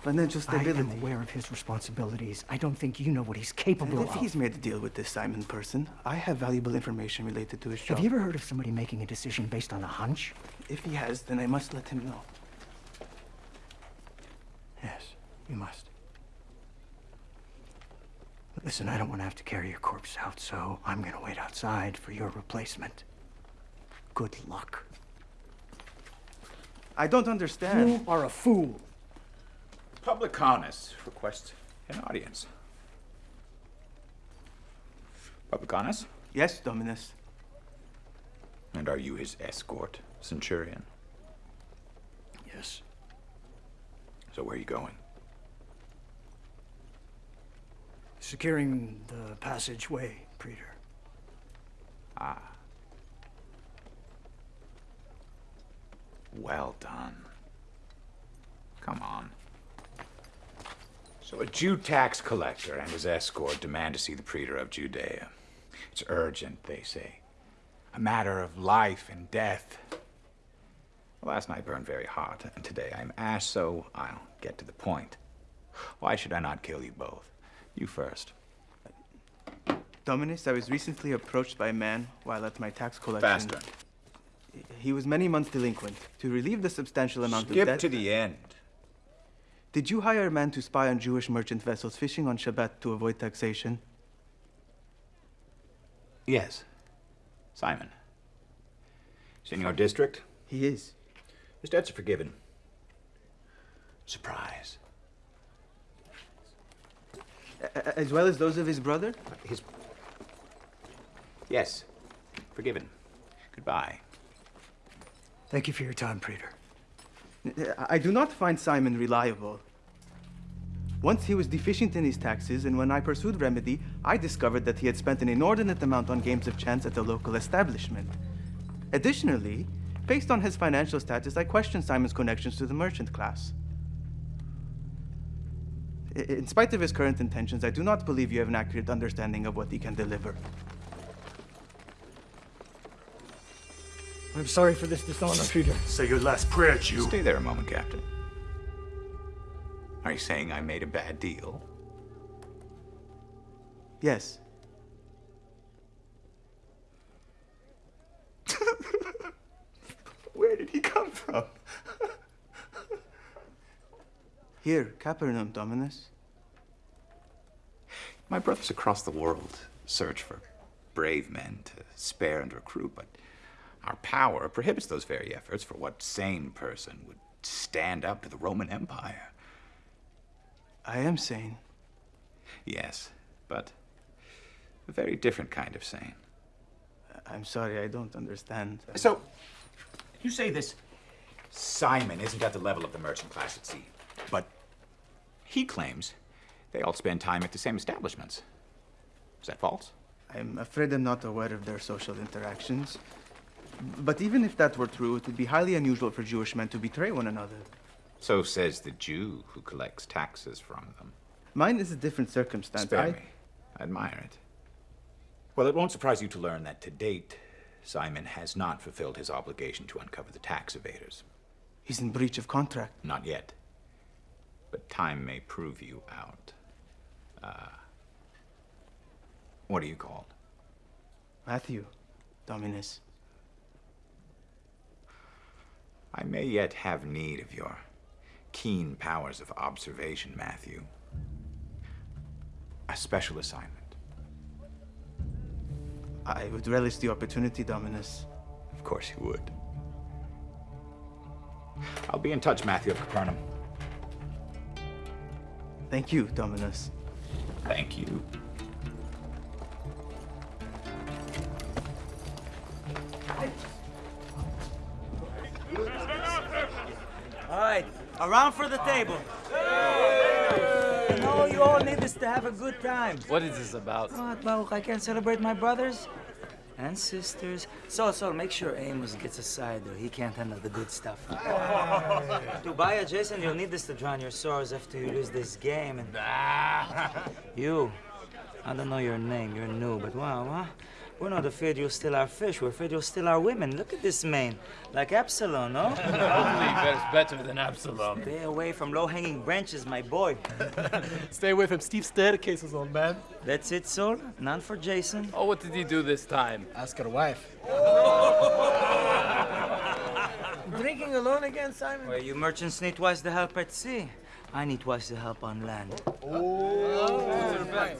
financial I stability. am aware of his responsibilities. I don't think you know what he's capable And if of. he's made a deal with this Simon person, I have valuable information related to his job. Have you ever heard of somebody making a decision based on a hunch? If he has, then I must let him know. Yes, you must. Listen, I don't want to have to carry your corpse out, so I'm going to wait outside for your replacement. Good luck. I don't understand. You are a fool. Publicanus requests an audience. Publicanus? Yes, Dominus. And are you his escort, Centurion? Yes. So where are you going? Securing the passageway, Praetor. Ah. Well done. Come on. So a Jew tax collector and his escort demand to see the praetor of Judea. It's urgent, they say. A matter of life and death. Last night burned very hot, and today I'm ash, so I'll get to the point. Why should I not kill you both? You first. Dominus, I was recently approached by a man while at my tax collection. Faster. He was many months delinquent. To relieve the substantial amount Skip of debt... Skip to the end. Did you hire a man to spy on Jewish merchant vessels fishing on Shabbat to avoid taxation? Yes. Simon. He's in your district? He is. His debts are forgiven. Surprise. A- as well as those of his brother? His. Yes. Forgiven. Goodbye. Thank you for your time, Praetor. I do not find Simon reliable. Once he was deficient in his taxes, and when I pursued remedy, I discovered that he had spent an inordinate amount on games of chance at the local establishment. Additionally, based on his financial status, I questioned Simon's connections to the merchant class. In spite of his current intentions, I do not believe you have an accurate understanding of what he can deliver. I'm sorry for this dishonor, Praetor. Say your last prayer, Jew. Stay there a moment, Captain. Are you saying I made a bad deal? Yes. Where did he come from? Here, Capernaum, Dominus. My brothers across the world search for brave men to spare and recruit, but our power prohibits those very efforts for what sane person would stand up to the Roman Empire. I am sane. Yes, but a very different kind of sane. I'm sorry, I don't understand. So, you say this Simon isn't at the level of the merchant class at sea, but he claims they all spend time at the same establishments. Is that false? I'm afraid I'm not aware of their social interactions. But even if that were true, it would be highly unusual for Jewish men to betray one another. So says the Jew who collects taxes from them. Mine is a different circumstance. Spare I... me. I admire it. Well, it won't surprise you to learn that to date, Simon has not fulfilled his obligation to uncover the tax evaders. He's in breach of contract. Not yet. But time may prove you out. Uh, what are you called? Matthew, Dominus. I may yet have need of your keen powers of observation, Matthew. A special assignment. I would relish the opportunity, Dominus. Of course you would. I'll be in touch, Matthew of Capernaum. Thank you, Dominus. Thank you. Around for the table. I know you all need this to have a good time. What is this about? What, Baruch? I can't celebrate my brothers and sisters. So, so make sure Amos gets a side, or he can't handle the good stuff. Tobiah, Jason, you'll need this to drown your sorrows after you lose this game. And you, I don't know your name. You're new, but wow, huh? We're not afraid you'll steal our fish. We're afraid you'll steal our women. Look at this man, like Absalom, no? Only that's better than Absalom. Stay away from low-hanging branches, my boy. Stay away from steep staircases, old man. That's it, Sol? None for Jason? Oh, what did he do this time? Ask her wife. Drinking alone again, Simon? Well, you merchants need twice the help at sea. I need twice the help on land. What's your bet?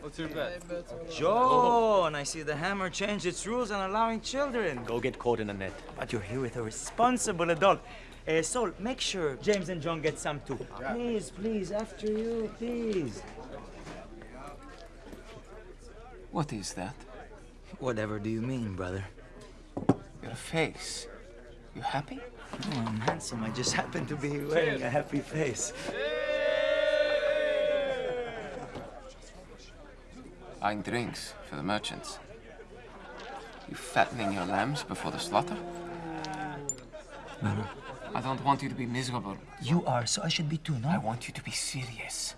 What's your bet? John, I see the hammer changed its rules on allowing children. Go get caught in a net. But you're here with a responsible adult. Uh, Sol, make sure James and John get some too. Please, please, after you, please. What is that? Whatever do you mean, brother? Your face. You happy? Oh, I'm handsome. I just happen to be wearing a happy face. Buying drinks for the merchants. You fattening your lambs before the slaughter? No, I don't want you to be miserable. You are, so I should be too, no? I want you to be serious.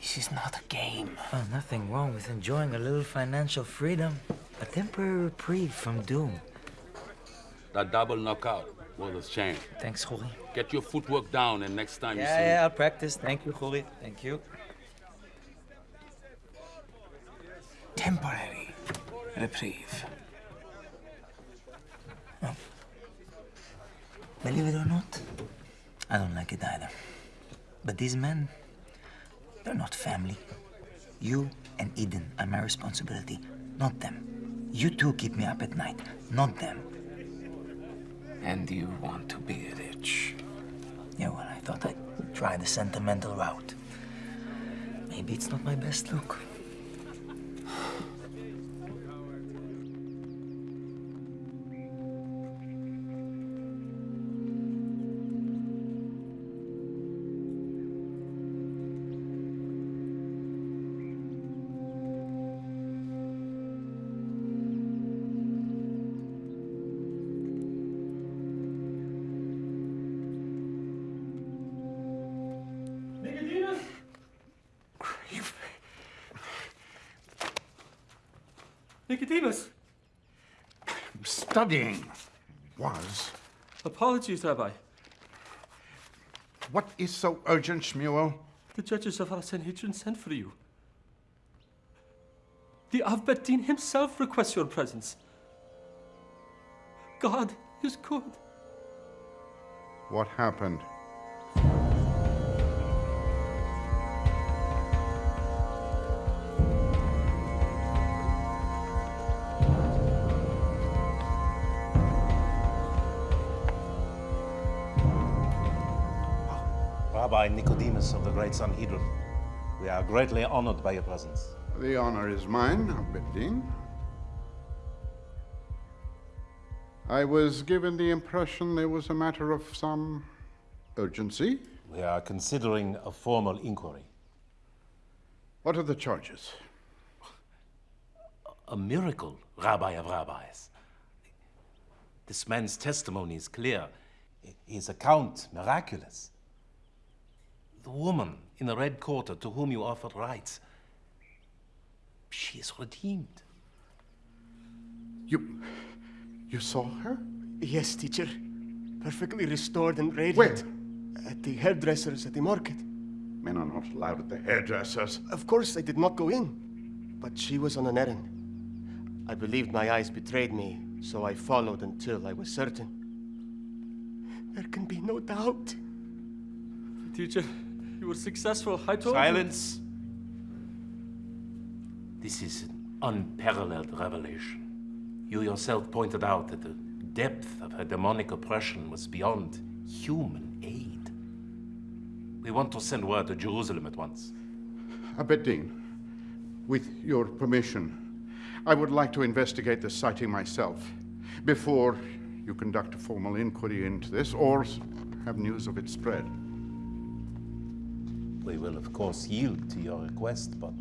This is not a game. Oh, nothing wrong with enjoying a little financial freedom. A temporary reprieve from doom. That double knockout worth its change. Thanks, Khoury. Get your footwork down, and next time you Yeah, see yeah, I'll practice. Thank you, Khoury. Thank you. Temporary reprieve. Oh. Believe it or not, I don't like it either. But these men, they're not family. You and Eden are my responsibility, not them. You two keep me up at night, not them. And you want to be rich. Yeah, well, I thought I'd try the sentimental route. Maybe it's not my best look. Studying was. Apologies, Rabbi. What is so urgent, Shmuel? The judges of our Sanhedrin sent for you. The Av Bet Din himself requests your presence. God is good. What happened? Rabbi Nicodemus of the Great Sanhedrin. We are greatly honored by your presence. The honor is mine, Av Bet Din. I was given the impression there was a matter of some urgency. We are considering a formal inquiry. What are the charges? A miracle, Rabbi of Rabbis. This man's testimony is clear, his account miraculous. The woman in the red quarter to whom you offered rites, she is redeemed. You. you saw her? Yes, teacher. Perfectly restored and radiant. Wait! At the hairdresser's at the market. Men are not allowed at the hairdresser's. Of course, I did not go in. But she was on an errand. I believed my eyes betrayed me, so I followed until I was certain. There can be no doubt. Teacher, you were successful. I told Silence. This is an unparalleled revelation. You yourself pointed out that the depth of her demonic oppression was beyond human aid. We want to send word to Jerusalem at once. Av Bet Din, with your permission, I would like to investigate the sighting myself before you conduct a formal inquiry into this or have news of its spread. We will, of course, yield to your request, but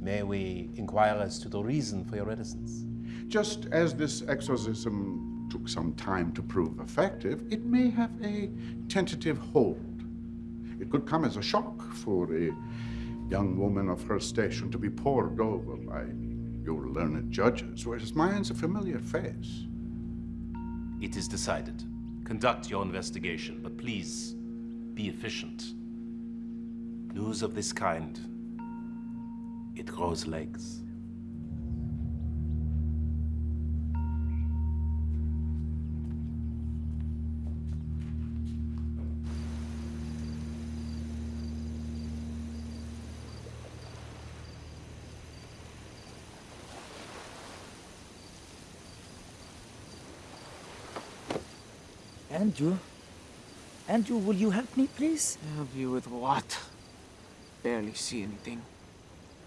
may we inquire as to the reason for your reticence? Just as this exorcism took some time to prove effective, it may have a tentative hold. It could come as a shock for a young woman of her station to be pored over by your learned judges, whereas mine's a familiar face. It is decided. Conduct your investigation, but please be efficient. News of this kind, it grows legs. Andrew? Andrew, will you help me, please? Help you with what? Barely see anything.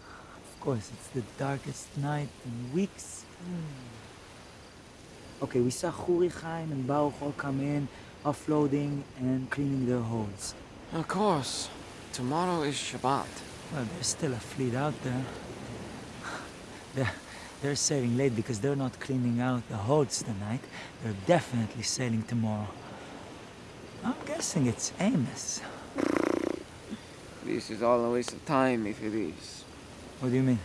Of course, it's the darkest night in weeks. Hmm. Okay, we saw Huri Chaim and Baruch all come in, offloading and cleaning their holds. Of course. Tomorrow is Shabbat. Well, there's still a fleet out there. They're, they're sailing late because they're not cleaning out the holds tonight. They're definitely sailing tomorrow. I'm guessing it's Amos. This is all a waste of time if it is. What do you mean?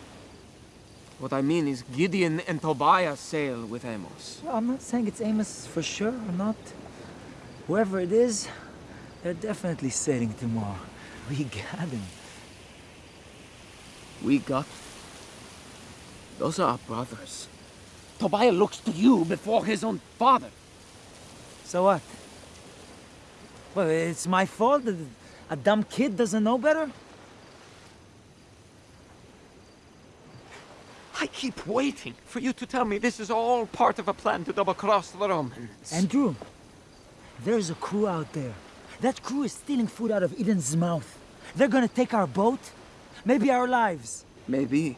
What I mean is Gideon and Tobiah sail with Amos. I'm not saying it's Amos for sure or not. Whoever it is, they're definitely sailing tomorrow. We got him. We got. Those are our brothers. Tobiah looks to you before his own father. So what? Well, it's my fault that a dumb kid doesn't know better? I keep waiting for you to tell me this is all part of a plan to double cross the Romans. Andrew, there's a crew out there. That crew is stealing food out of Eden's mouth. They're gonna take our boat, maybe our lives. Maybe,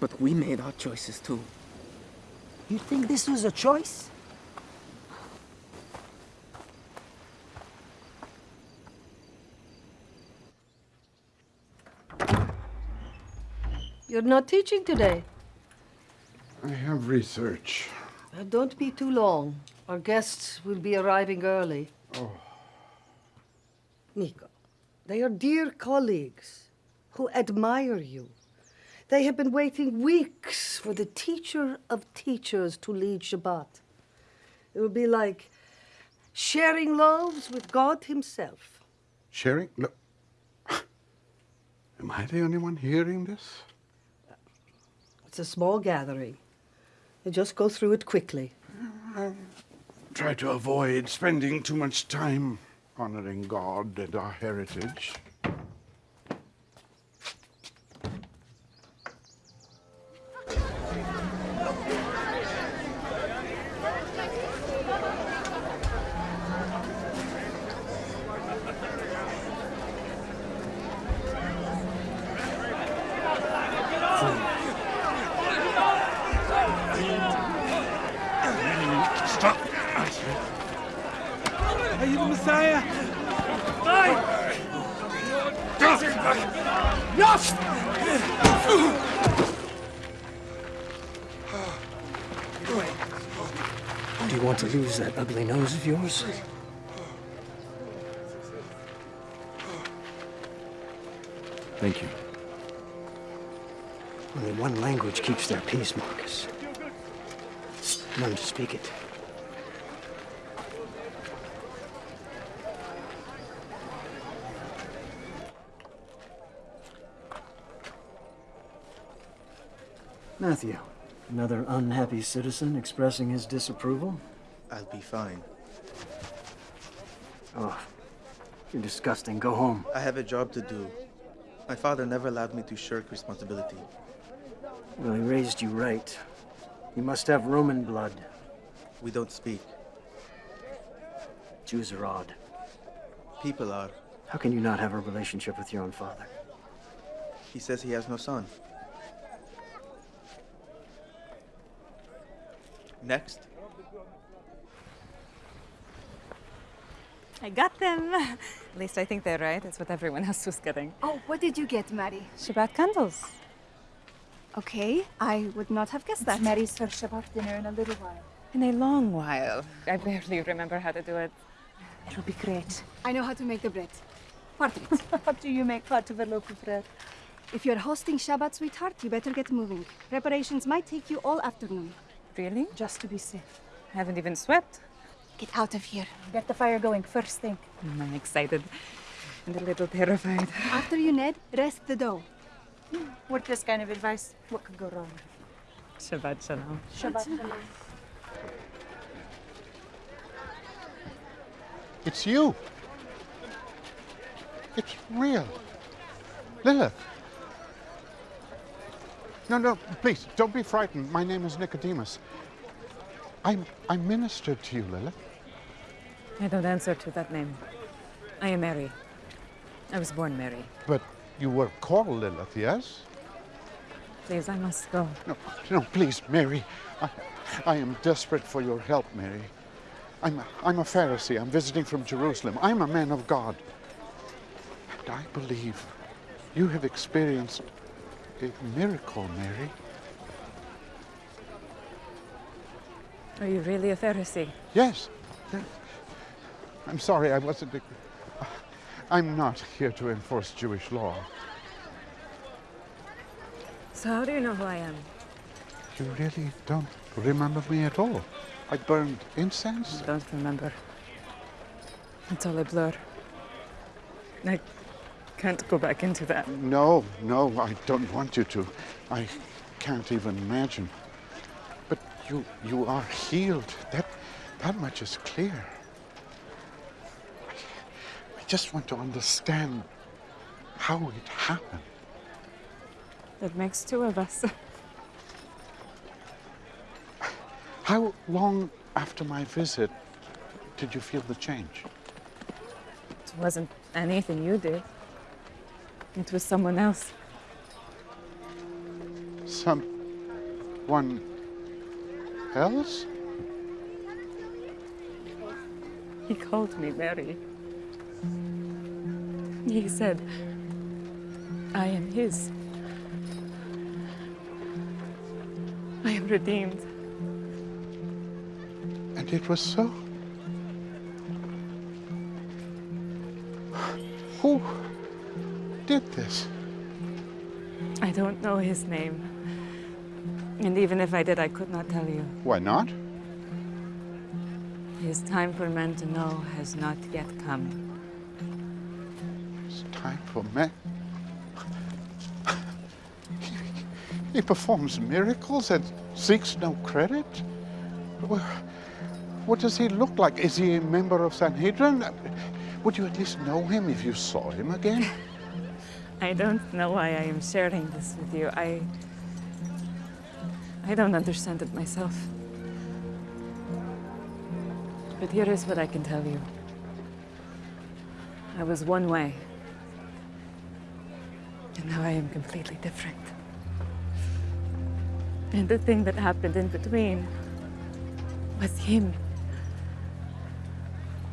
but we made our choices too. You think this was a choice? You're not teaching today. I have research. Uh, don't be too long. Our guests will be arriving early. Oh. Nico, they are dear colleagues who admire you. They have been waiting weeks for the teacher of teachers to lead Shabbat. It will be like sharing loaves with God Himself. Sharing? Look. Am I the only one hearing this? It's a small gathering. You just go through it quickly. Try to avoid spending too much time honoring God and our heritage. Another unhappy citizen expressing his disapproval? I'll be fine. Oh, you're disgusting. Go home. I have a job to do. My father never allowed me to shirk responsibility. Well, he raised you right. You must have Roman blood. We don't speak. Jews are odd. People are. How can you not have a relationship with your own father? He says he has no son. Next. I got them. At least I think they're right. That's what everyone else was getting. Oh, what did you get, Mary? Shabbat candles. Okay, I would not have guessed that. Mary's first Shabbat dinner in a little while. In a long while. I barely remember how to do it. It'll be great. I know how to make the bread. Part of it. How do you make part of a loaf of bread? If you're hosting Shabbat, sweetheart, you better get moving. Preparations might take you all afternoon. Really? Just to be safe. I haven't even swept. Get out of here. Get the fire going first thing. Mm, I'm excited and a little terrified. After you, Ned, rest the dough. With this kind of advice, what could go wrong? Shabbat shalom. Shabbat shalom. It's you. It's real. Lilith. No, no, please, don't be frightened. My name is Nicodemus. I'm, I ministered to you, Lilith. I don't answer to that name. I am Mary. I was born Mary. But you were called Lilith, yes? Please, I must go. No, no, please, Mary. I, I am desperate for your help, Mary. I'm, I'm a Pharisee. I'm visiting from Jerusalem. I'm a man of God. And I believe you have experienced a miracle, Mary. Are you really a Pharisee? Yes. I'm sorry, I wasn't. I'm not here to enforce Jewish law. So how do you know who I am? You really don't remember me at all. I burned incense. I don't remember. It's all a blur. I can't go back into that. No, no, I don't want you to. I can't even imagine. But you, you are healed. That, that much is clear. I, I just want to understand how it happened. That makes two of us. How long after my visit did you feel the change? It wasn't anything you did. It was someone else. Someone else? He called me Mary. He said, I am his. I am redeemed. And it was so? Who did this? I don't know his name. And even if I did, I could not tell you. Why not? His time for men to know has not yet come. It's time for men. He performs miracles and seeks no credit? What does he look like? Is he a member of Sanhedrin? Would you at least know him if you saw him again? I don't know why I am sharing this with you. I. I don't understand it myself. But here is what I can tell you I was one way, and now I am completely different. And the thing that happened in between was him.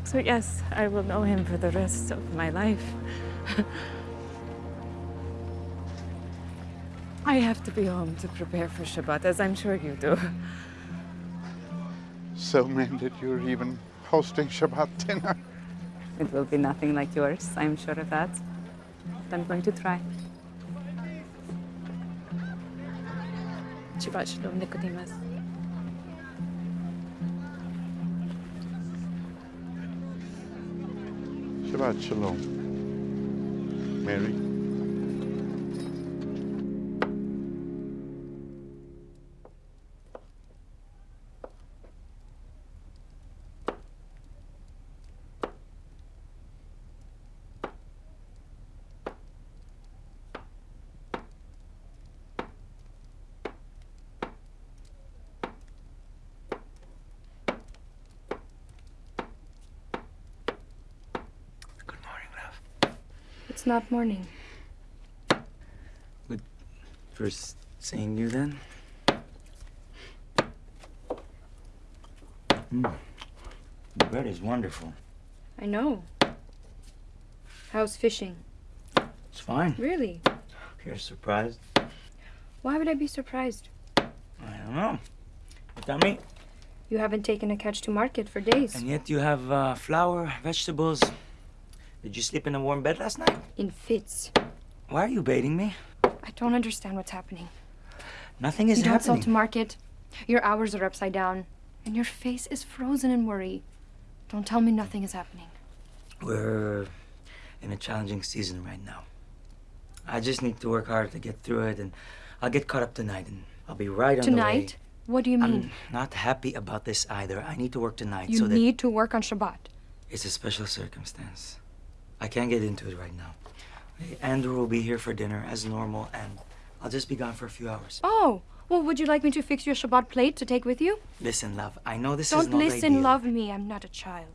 So, yes, I will know him for the rest of my life. I have to be home to prepare for Shabbat, as I'm sure you do. So mended you're even hosting Shabbat dinner. It will be nothing like yours, I'm sure of that. But I'm going to try. Shabbat Shalom, Nicodemus. Shabbat Shalom. Mary. Not morning. First seeing you then? Mm. The bread is wonderful. I know. How's fishing? It's fine. Really? You're surprised? Why would I be surprised? I don't know. You tell me. You haven't taken a catch to market for days. And yet you have uh, flour, vegetables. Did you sleep in a warm bed last night? In fits. Why are you baiting me? I don't understand what's happening. Nothing is you don't sell to market. Your hours are upside down. And your face is frozen in worry. Don't tell me nothing is happening. We're in a challenging season right now. I just need to work hard to get through it, and I'll get caught up tonight, and I'll be right on the way. Tonight? What do you mean? I'm not happy about this either. I need to work tonight you so that need to work on Shabbat. it's a special circumstance. I can't get into it right now. Andrew will be here for dinner as normal, and I'll just be gone for a few hours. Oh, well, would you like me to fix your Shabbat plate to take with you? Listen, love, I know this is Don't not listen, ideal. love me. I'm not a child.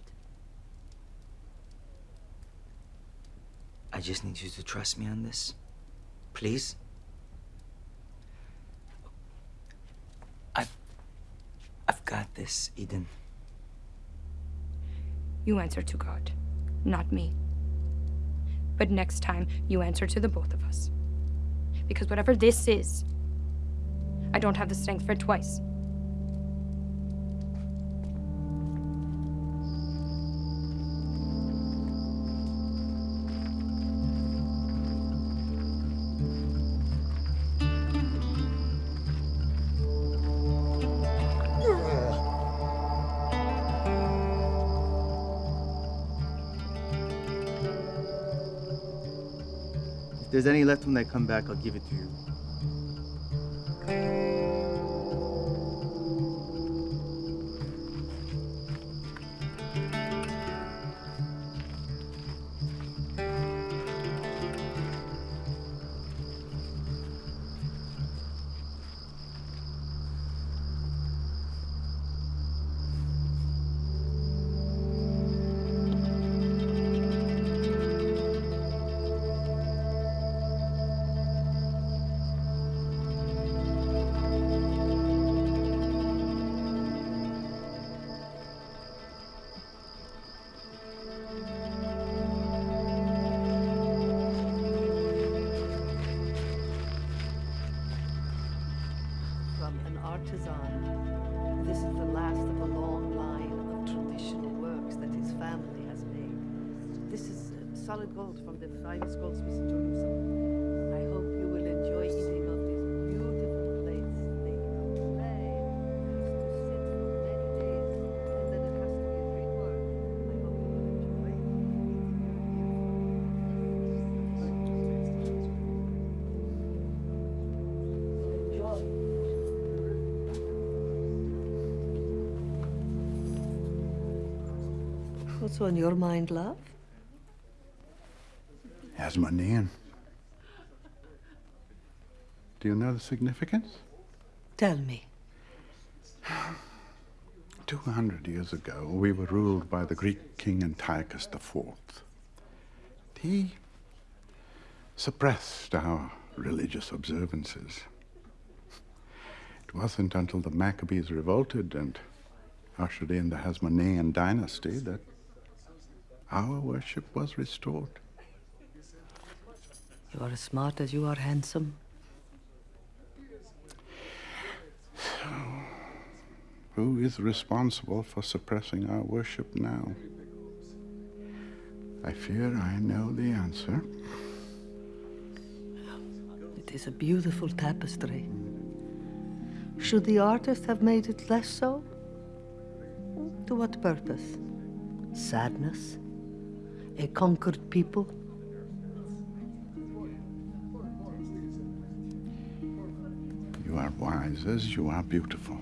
I just need you to trust me on this. Please? I've I've got this, Eden. You answer to God, not me. But next time, you answer to the both of us. Because whatever this is, I don't have the strength for it twice. There's any left when I come back, I'll give it to you. What's on your mind, love? Hasmonean. Do you know the significance? Tell me. 200 years ago, we were ruled by the Greek king Antiochus IV. He suppressed our religious observances. It It wasn't until the Maccabees revolted and ushered in the Hasmonean dynasty that our worship was restored. You are as smart as you are handsome. Who is responsible for suppressing our worship now? I fear I know the answer. It is a beautiful tapestry. Should the artist have made it less so? To what purpose? Sadness? A conquered people? You are wise as you are beautiful.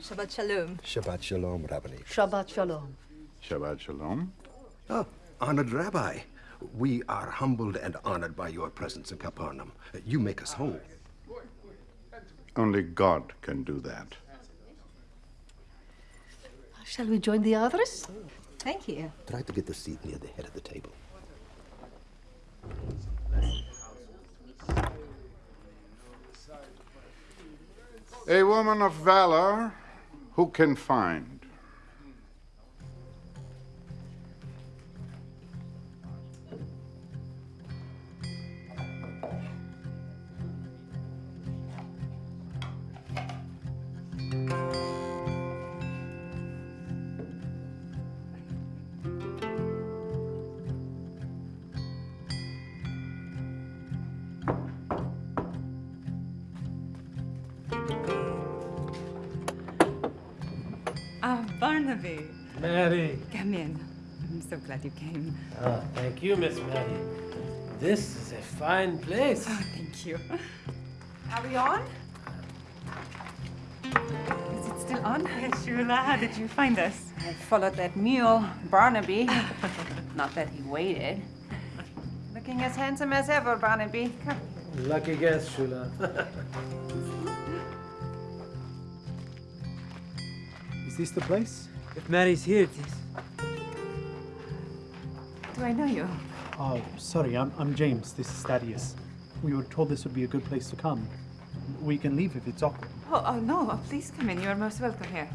Shabbat Shalom. Shabbat Shalom, Rabbi. Shabbat Shalom. Shabbat Shalom. Oh, honored Rabbi. We are humbled and honored by your presence in Capernaum. You make us whole. Only God can do that. Shall we join the others? Thank you. Try to get the seat near the head of the table. A woman of valor who can find. Mary. Come in. I'm so glad you came. Ah, thank you, Miss Mary. This is a fine place. Oh, thank you. Are we on? Is it still on? Shula, how did you find us? I followed that mule, Barnaby. Not that he waited. Looking as handsome as ever, Barnaby. Come. Lucky guess, Shula. Is this the place? If Mary's here, it is. Do I know you? Oh, sorry, I'm, I'm James. This is Thaddeus. We were told this would be a good place to come. We can leave if it's awkward. Oh, oh no, oh, please come in. You're most welcome here.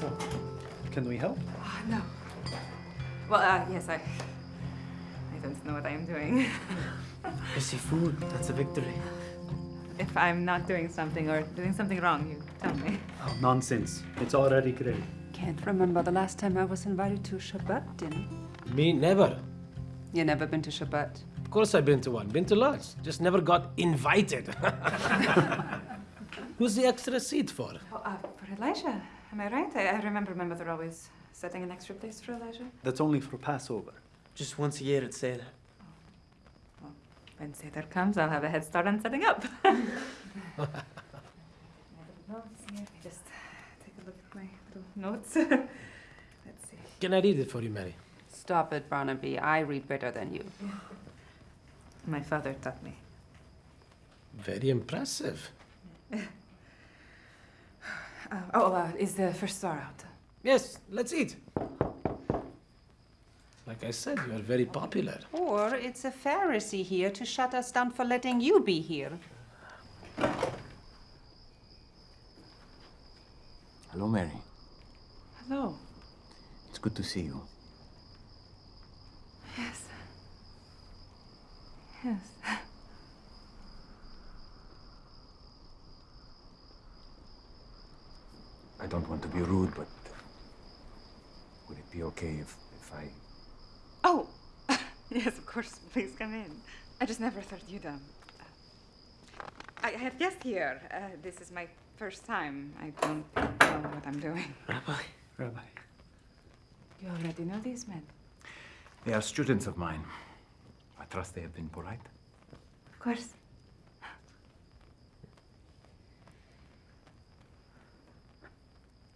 So, can we help? Oh, no. Well, uh, yes, I. I don't know what I am doing. You see food, that's a victory. if I'm not doing something or doing something wrong, you tell me. Oh, nonsense. It's already great. Can't remember the last time I was invited to a Shabbat dinner. Me, never. You never been to Shabbat? Of course I've been to one. Been to lots. Just never got invited. Who's the extra seat for? Oh, uh, for Elijah. Am I right? I, I remember my mother always setting an extra place for Elijah. That's only for Passover. Just once a year at Seder. When Seder comes, I'll have a head start on setting up. notes here. Let me just take a look at my little notes. Let's see. Can I read it for you, Mary? Stop it, Barnaby. I read better than you. My father taught me. Very impressive. Uh, oh, uh, is the first star out? Yes, let's eat. Like I said, you are very popular. Or it's a Pharisee here to shut us down for letting you be here. Hello, Mary. Hello. It's good to see you. Yes. Yes. I don't want to be rude, but would it be okay if, if I... Oh, yes, of course. Please come in. I just never thought you'd um. uh, I have guests here. Uh, this is my first time. I don't know what I'm doing. Rabbi, Rabbi. You already know these men. They are students of mine. I trust they have been polite. Of course.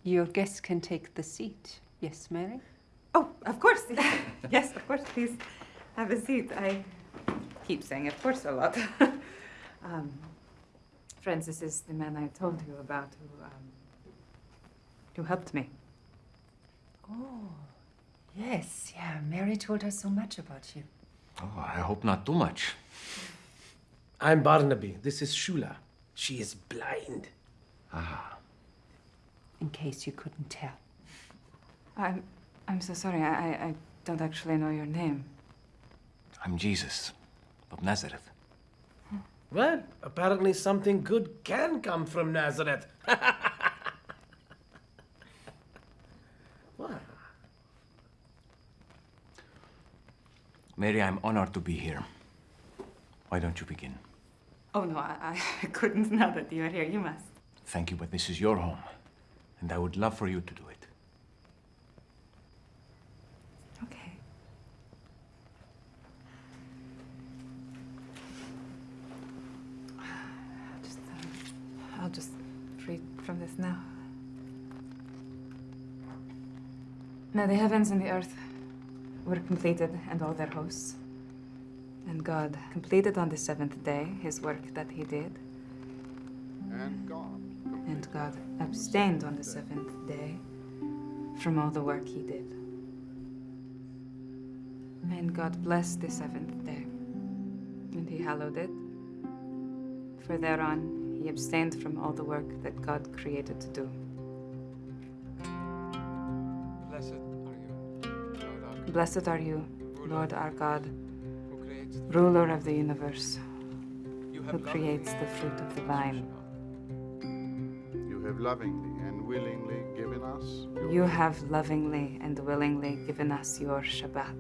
Your guests can take the seat. Yes, Mary? Oh, of course. yes, of course. Please have a seat. I keep saying of course a lot. um, Francis is the man I told you about who, um, who helped me. Oh, Yes, yeah. Mary told us so much about you. Oh, I hope not too much. I'm Barnaby. This is Shula. She is blind. Ah. In case you couldn't tell. I'm, I'm so sorry. I, I, I don't actually know your name. I'm Jesus of Nazareth. Well, apparently something good can come from Nazareth. what? Mary, I'm honored to be here. Why don't you begin? Oh, no, I, I couldn't now that you are here. You must. Thank you, but this is your home, and I would love for you to do it. Okay. Just, uh, I'll just read from this now. Now the heavens and the earth were completed and all their hosts. And God completed on the seventh day his work that he did. And God. And God abstained on the seventh day from all the work he did. And God blessed the seventh day, and he hallowed it. For thereon he abstained from all the work that God created to do. Blessed are you, Lord our God, ruler of the universe, who creates the fruit of the vine. You have lovingly and willingly given us You have lovingly and willingly given us your Shabbat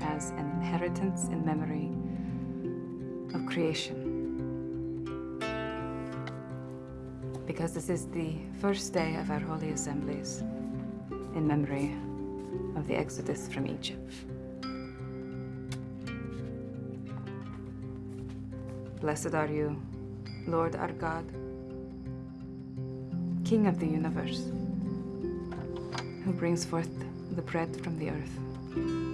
as an inheritance in memory of creation. Because this is the first day of our holy assemblies in memory of the exodus from Egypt. Blessed are you, Lord our God, King of the universe, who brings forth the bread from the earth.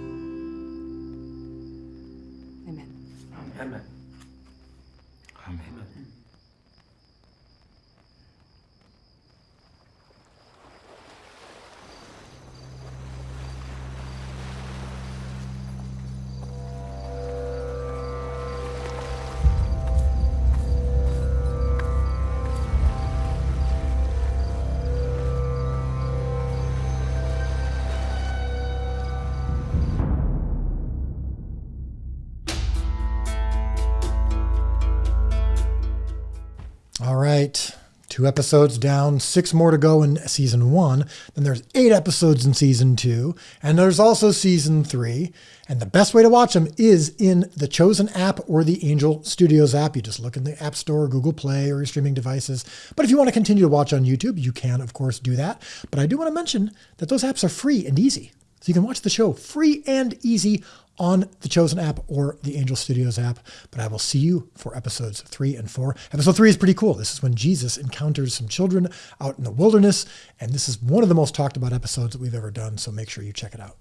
Two episodes down, six more to go in season one. Then there's eight episodes in season two. And there's also season three. And the best way to watch them is in the Chosen app or the Angel Studios app. You just look in the App Store, Google Play, or your streaming devices. But if you want to continue to watch on YouTube, you can, of course, do that. But I do want to mention that those apps are free and easy. So you can watch the show free and easy on the Chosen app or the Angel Studios app. But I will see you for episodes three and four. Episode three is pretty cool. This is when Jesus encounters some children out in the wilderness. And this is one of the most talked about episodes that we've ever done. So make sure you check it out.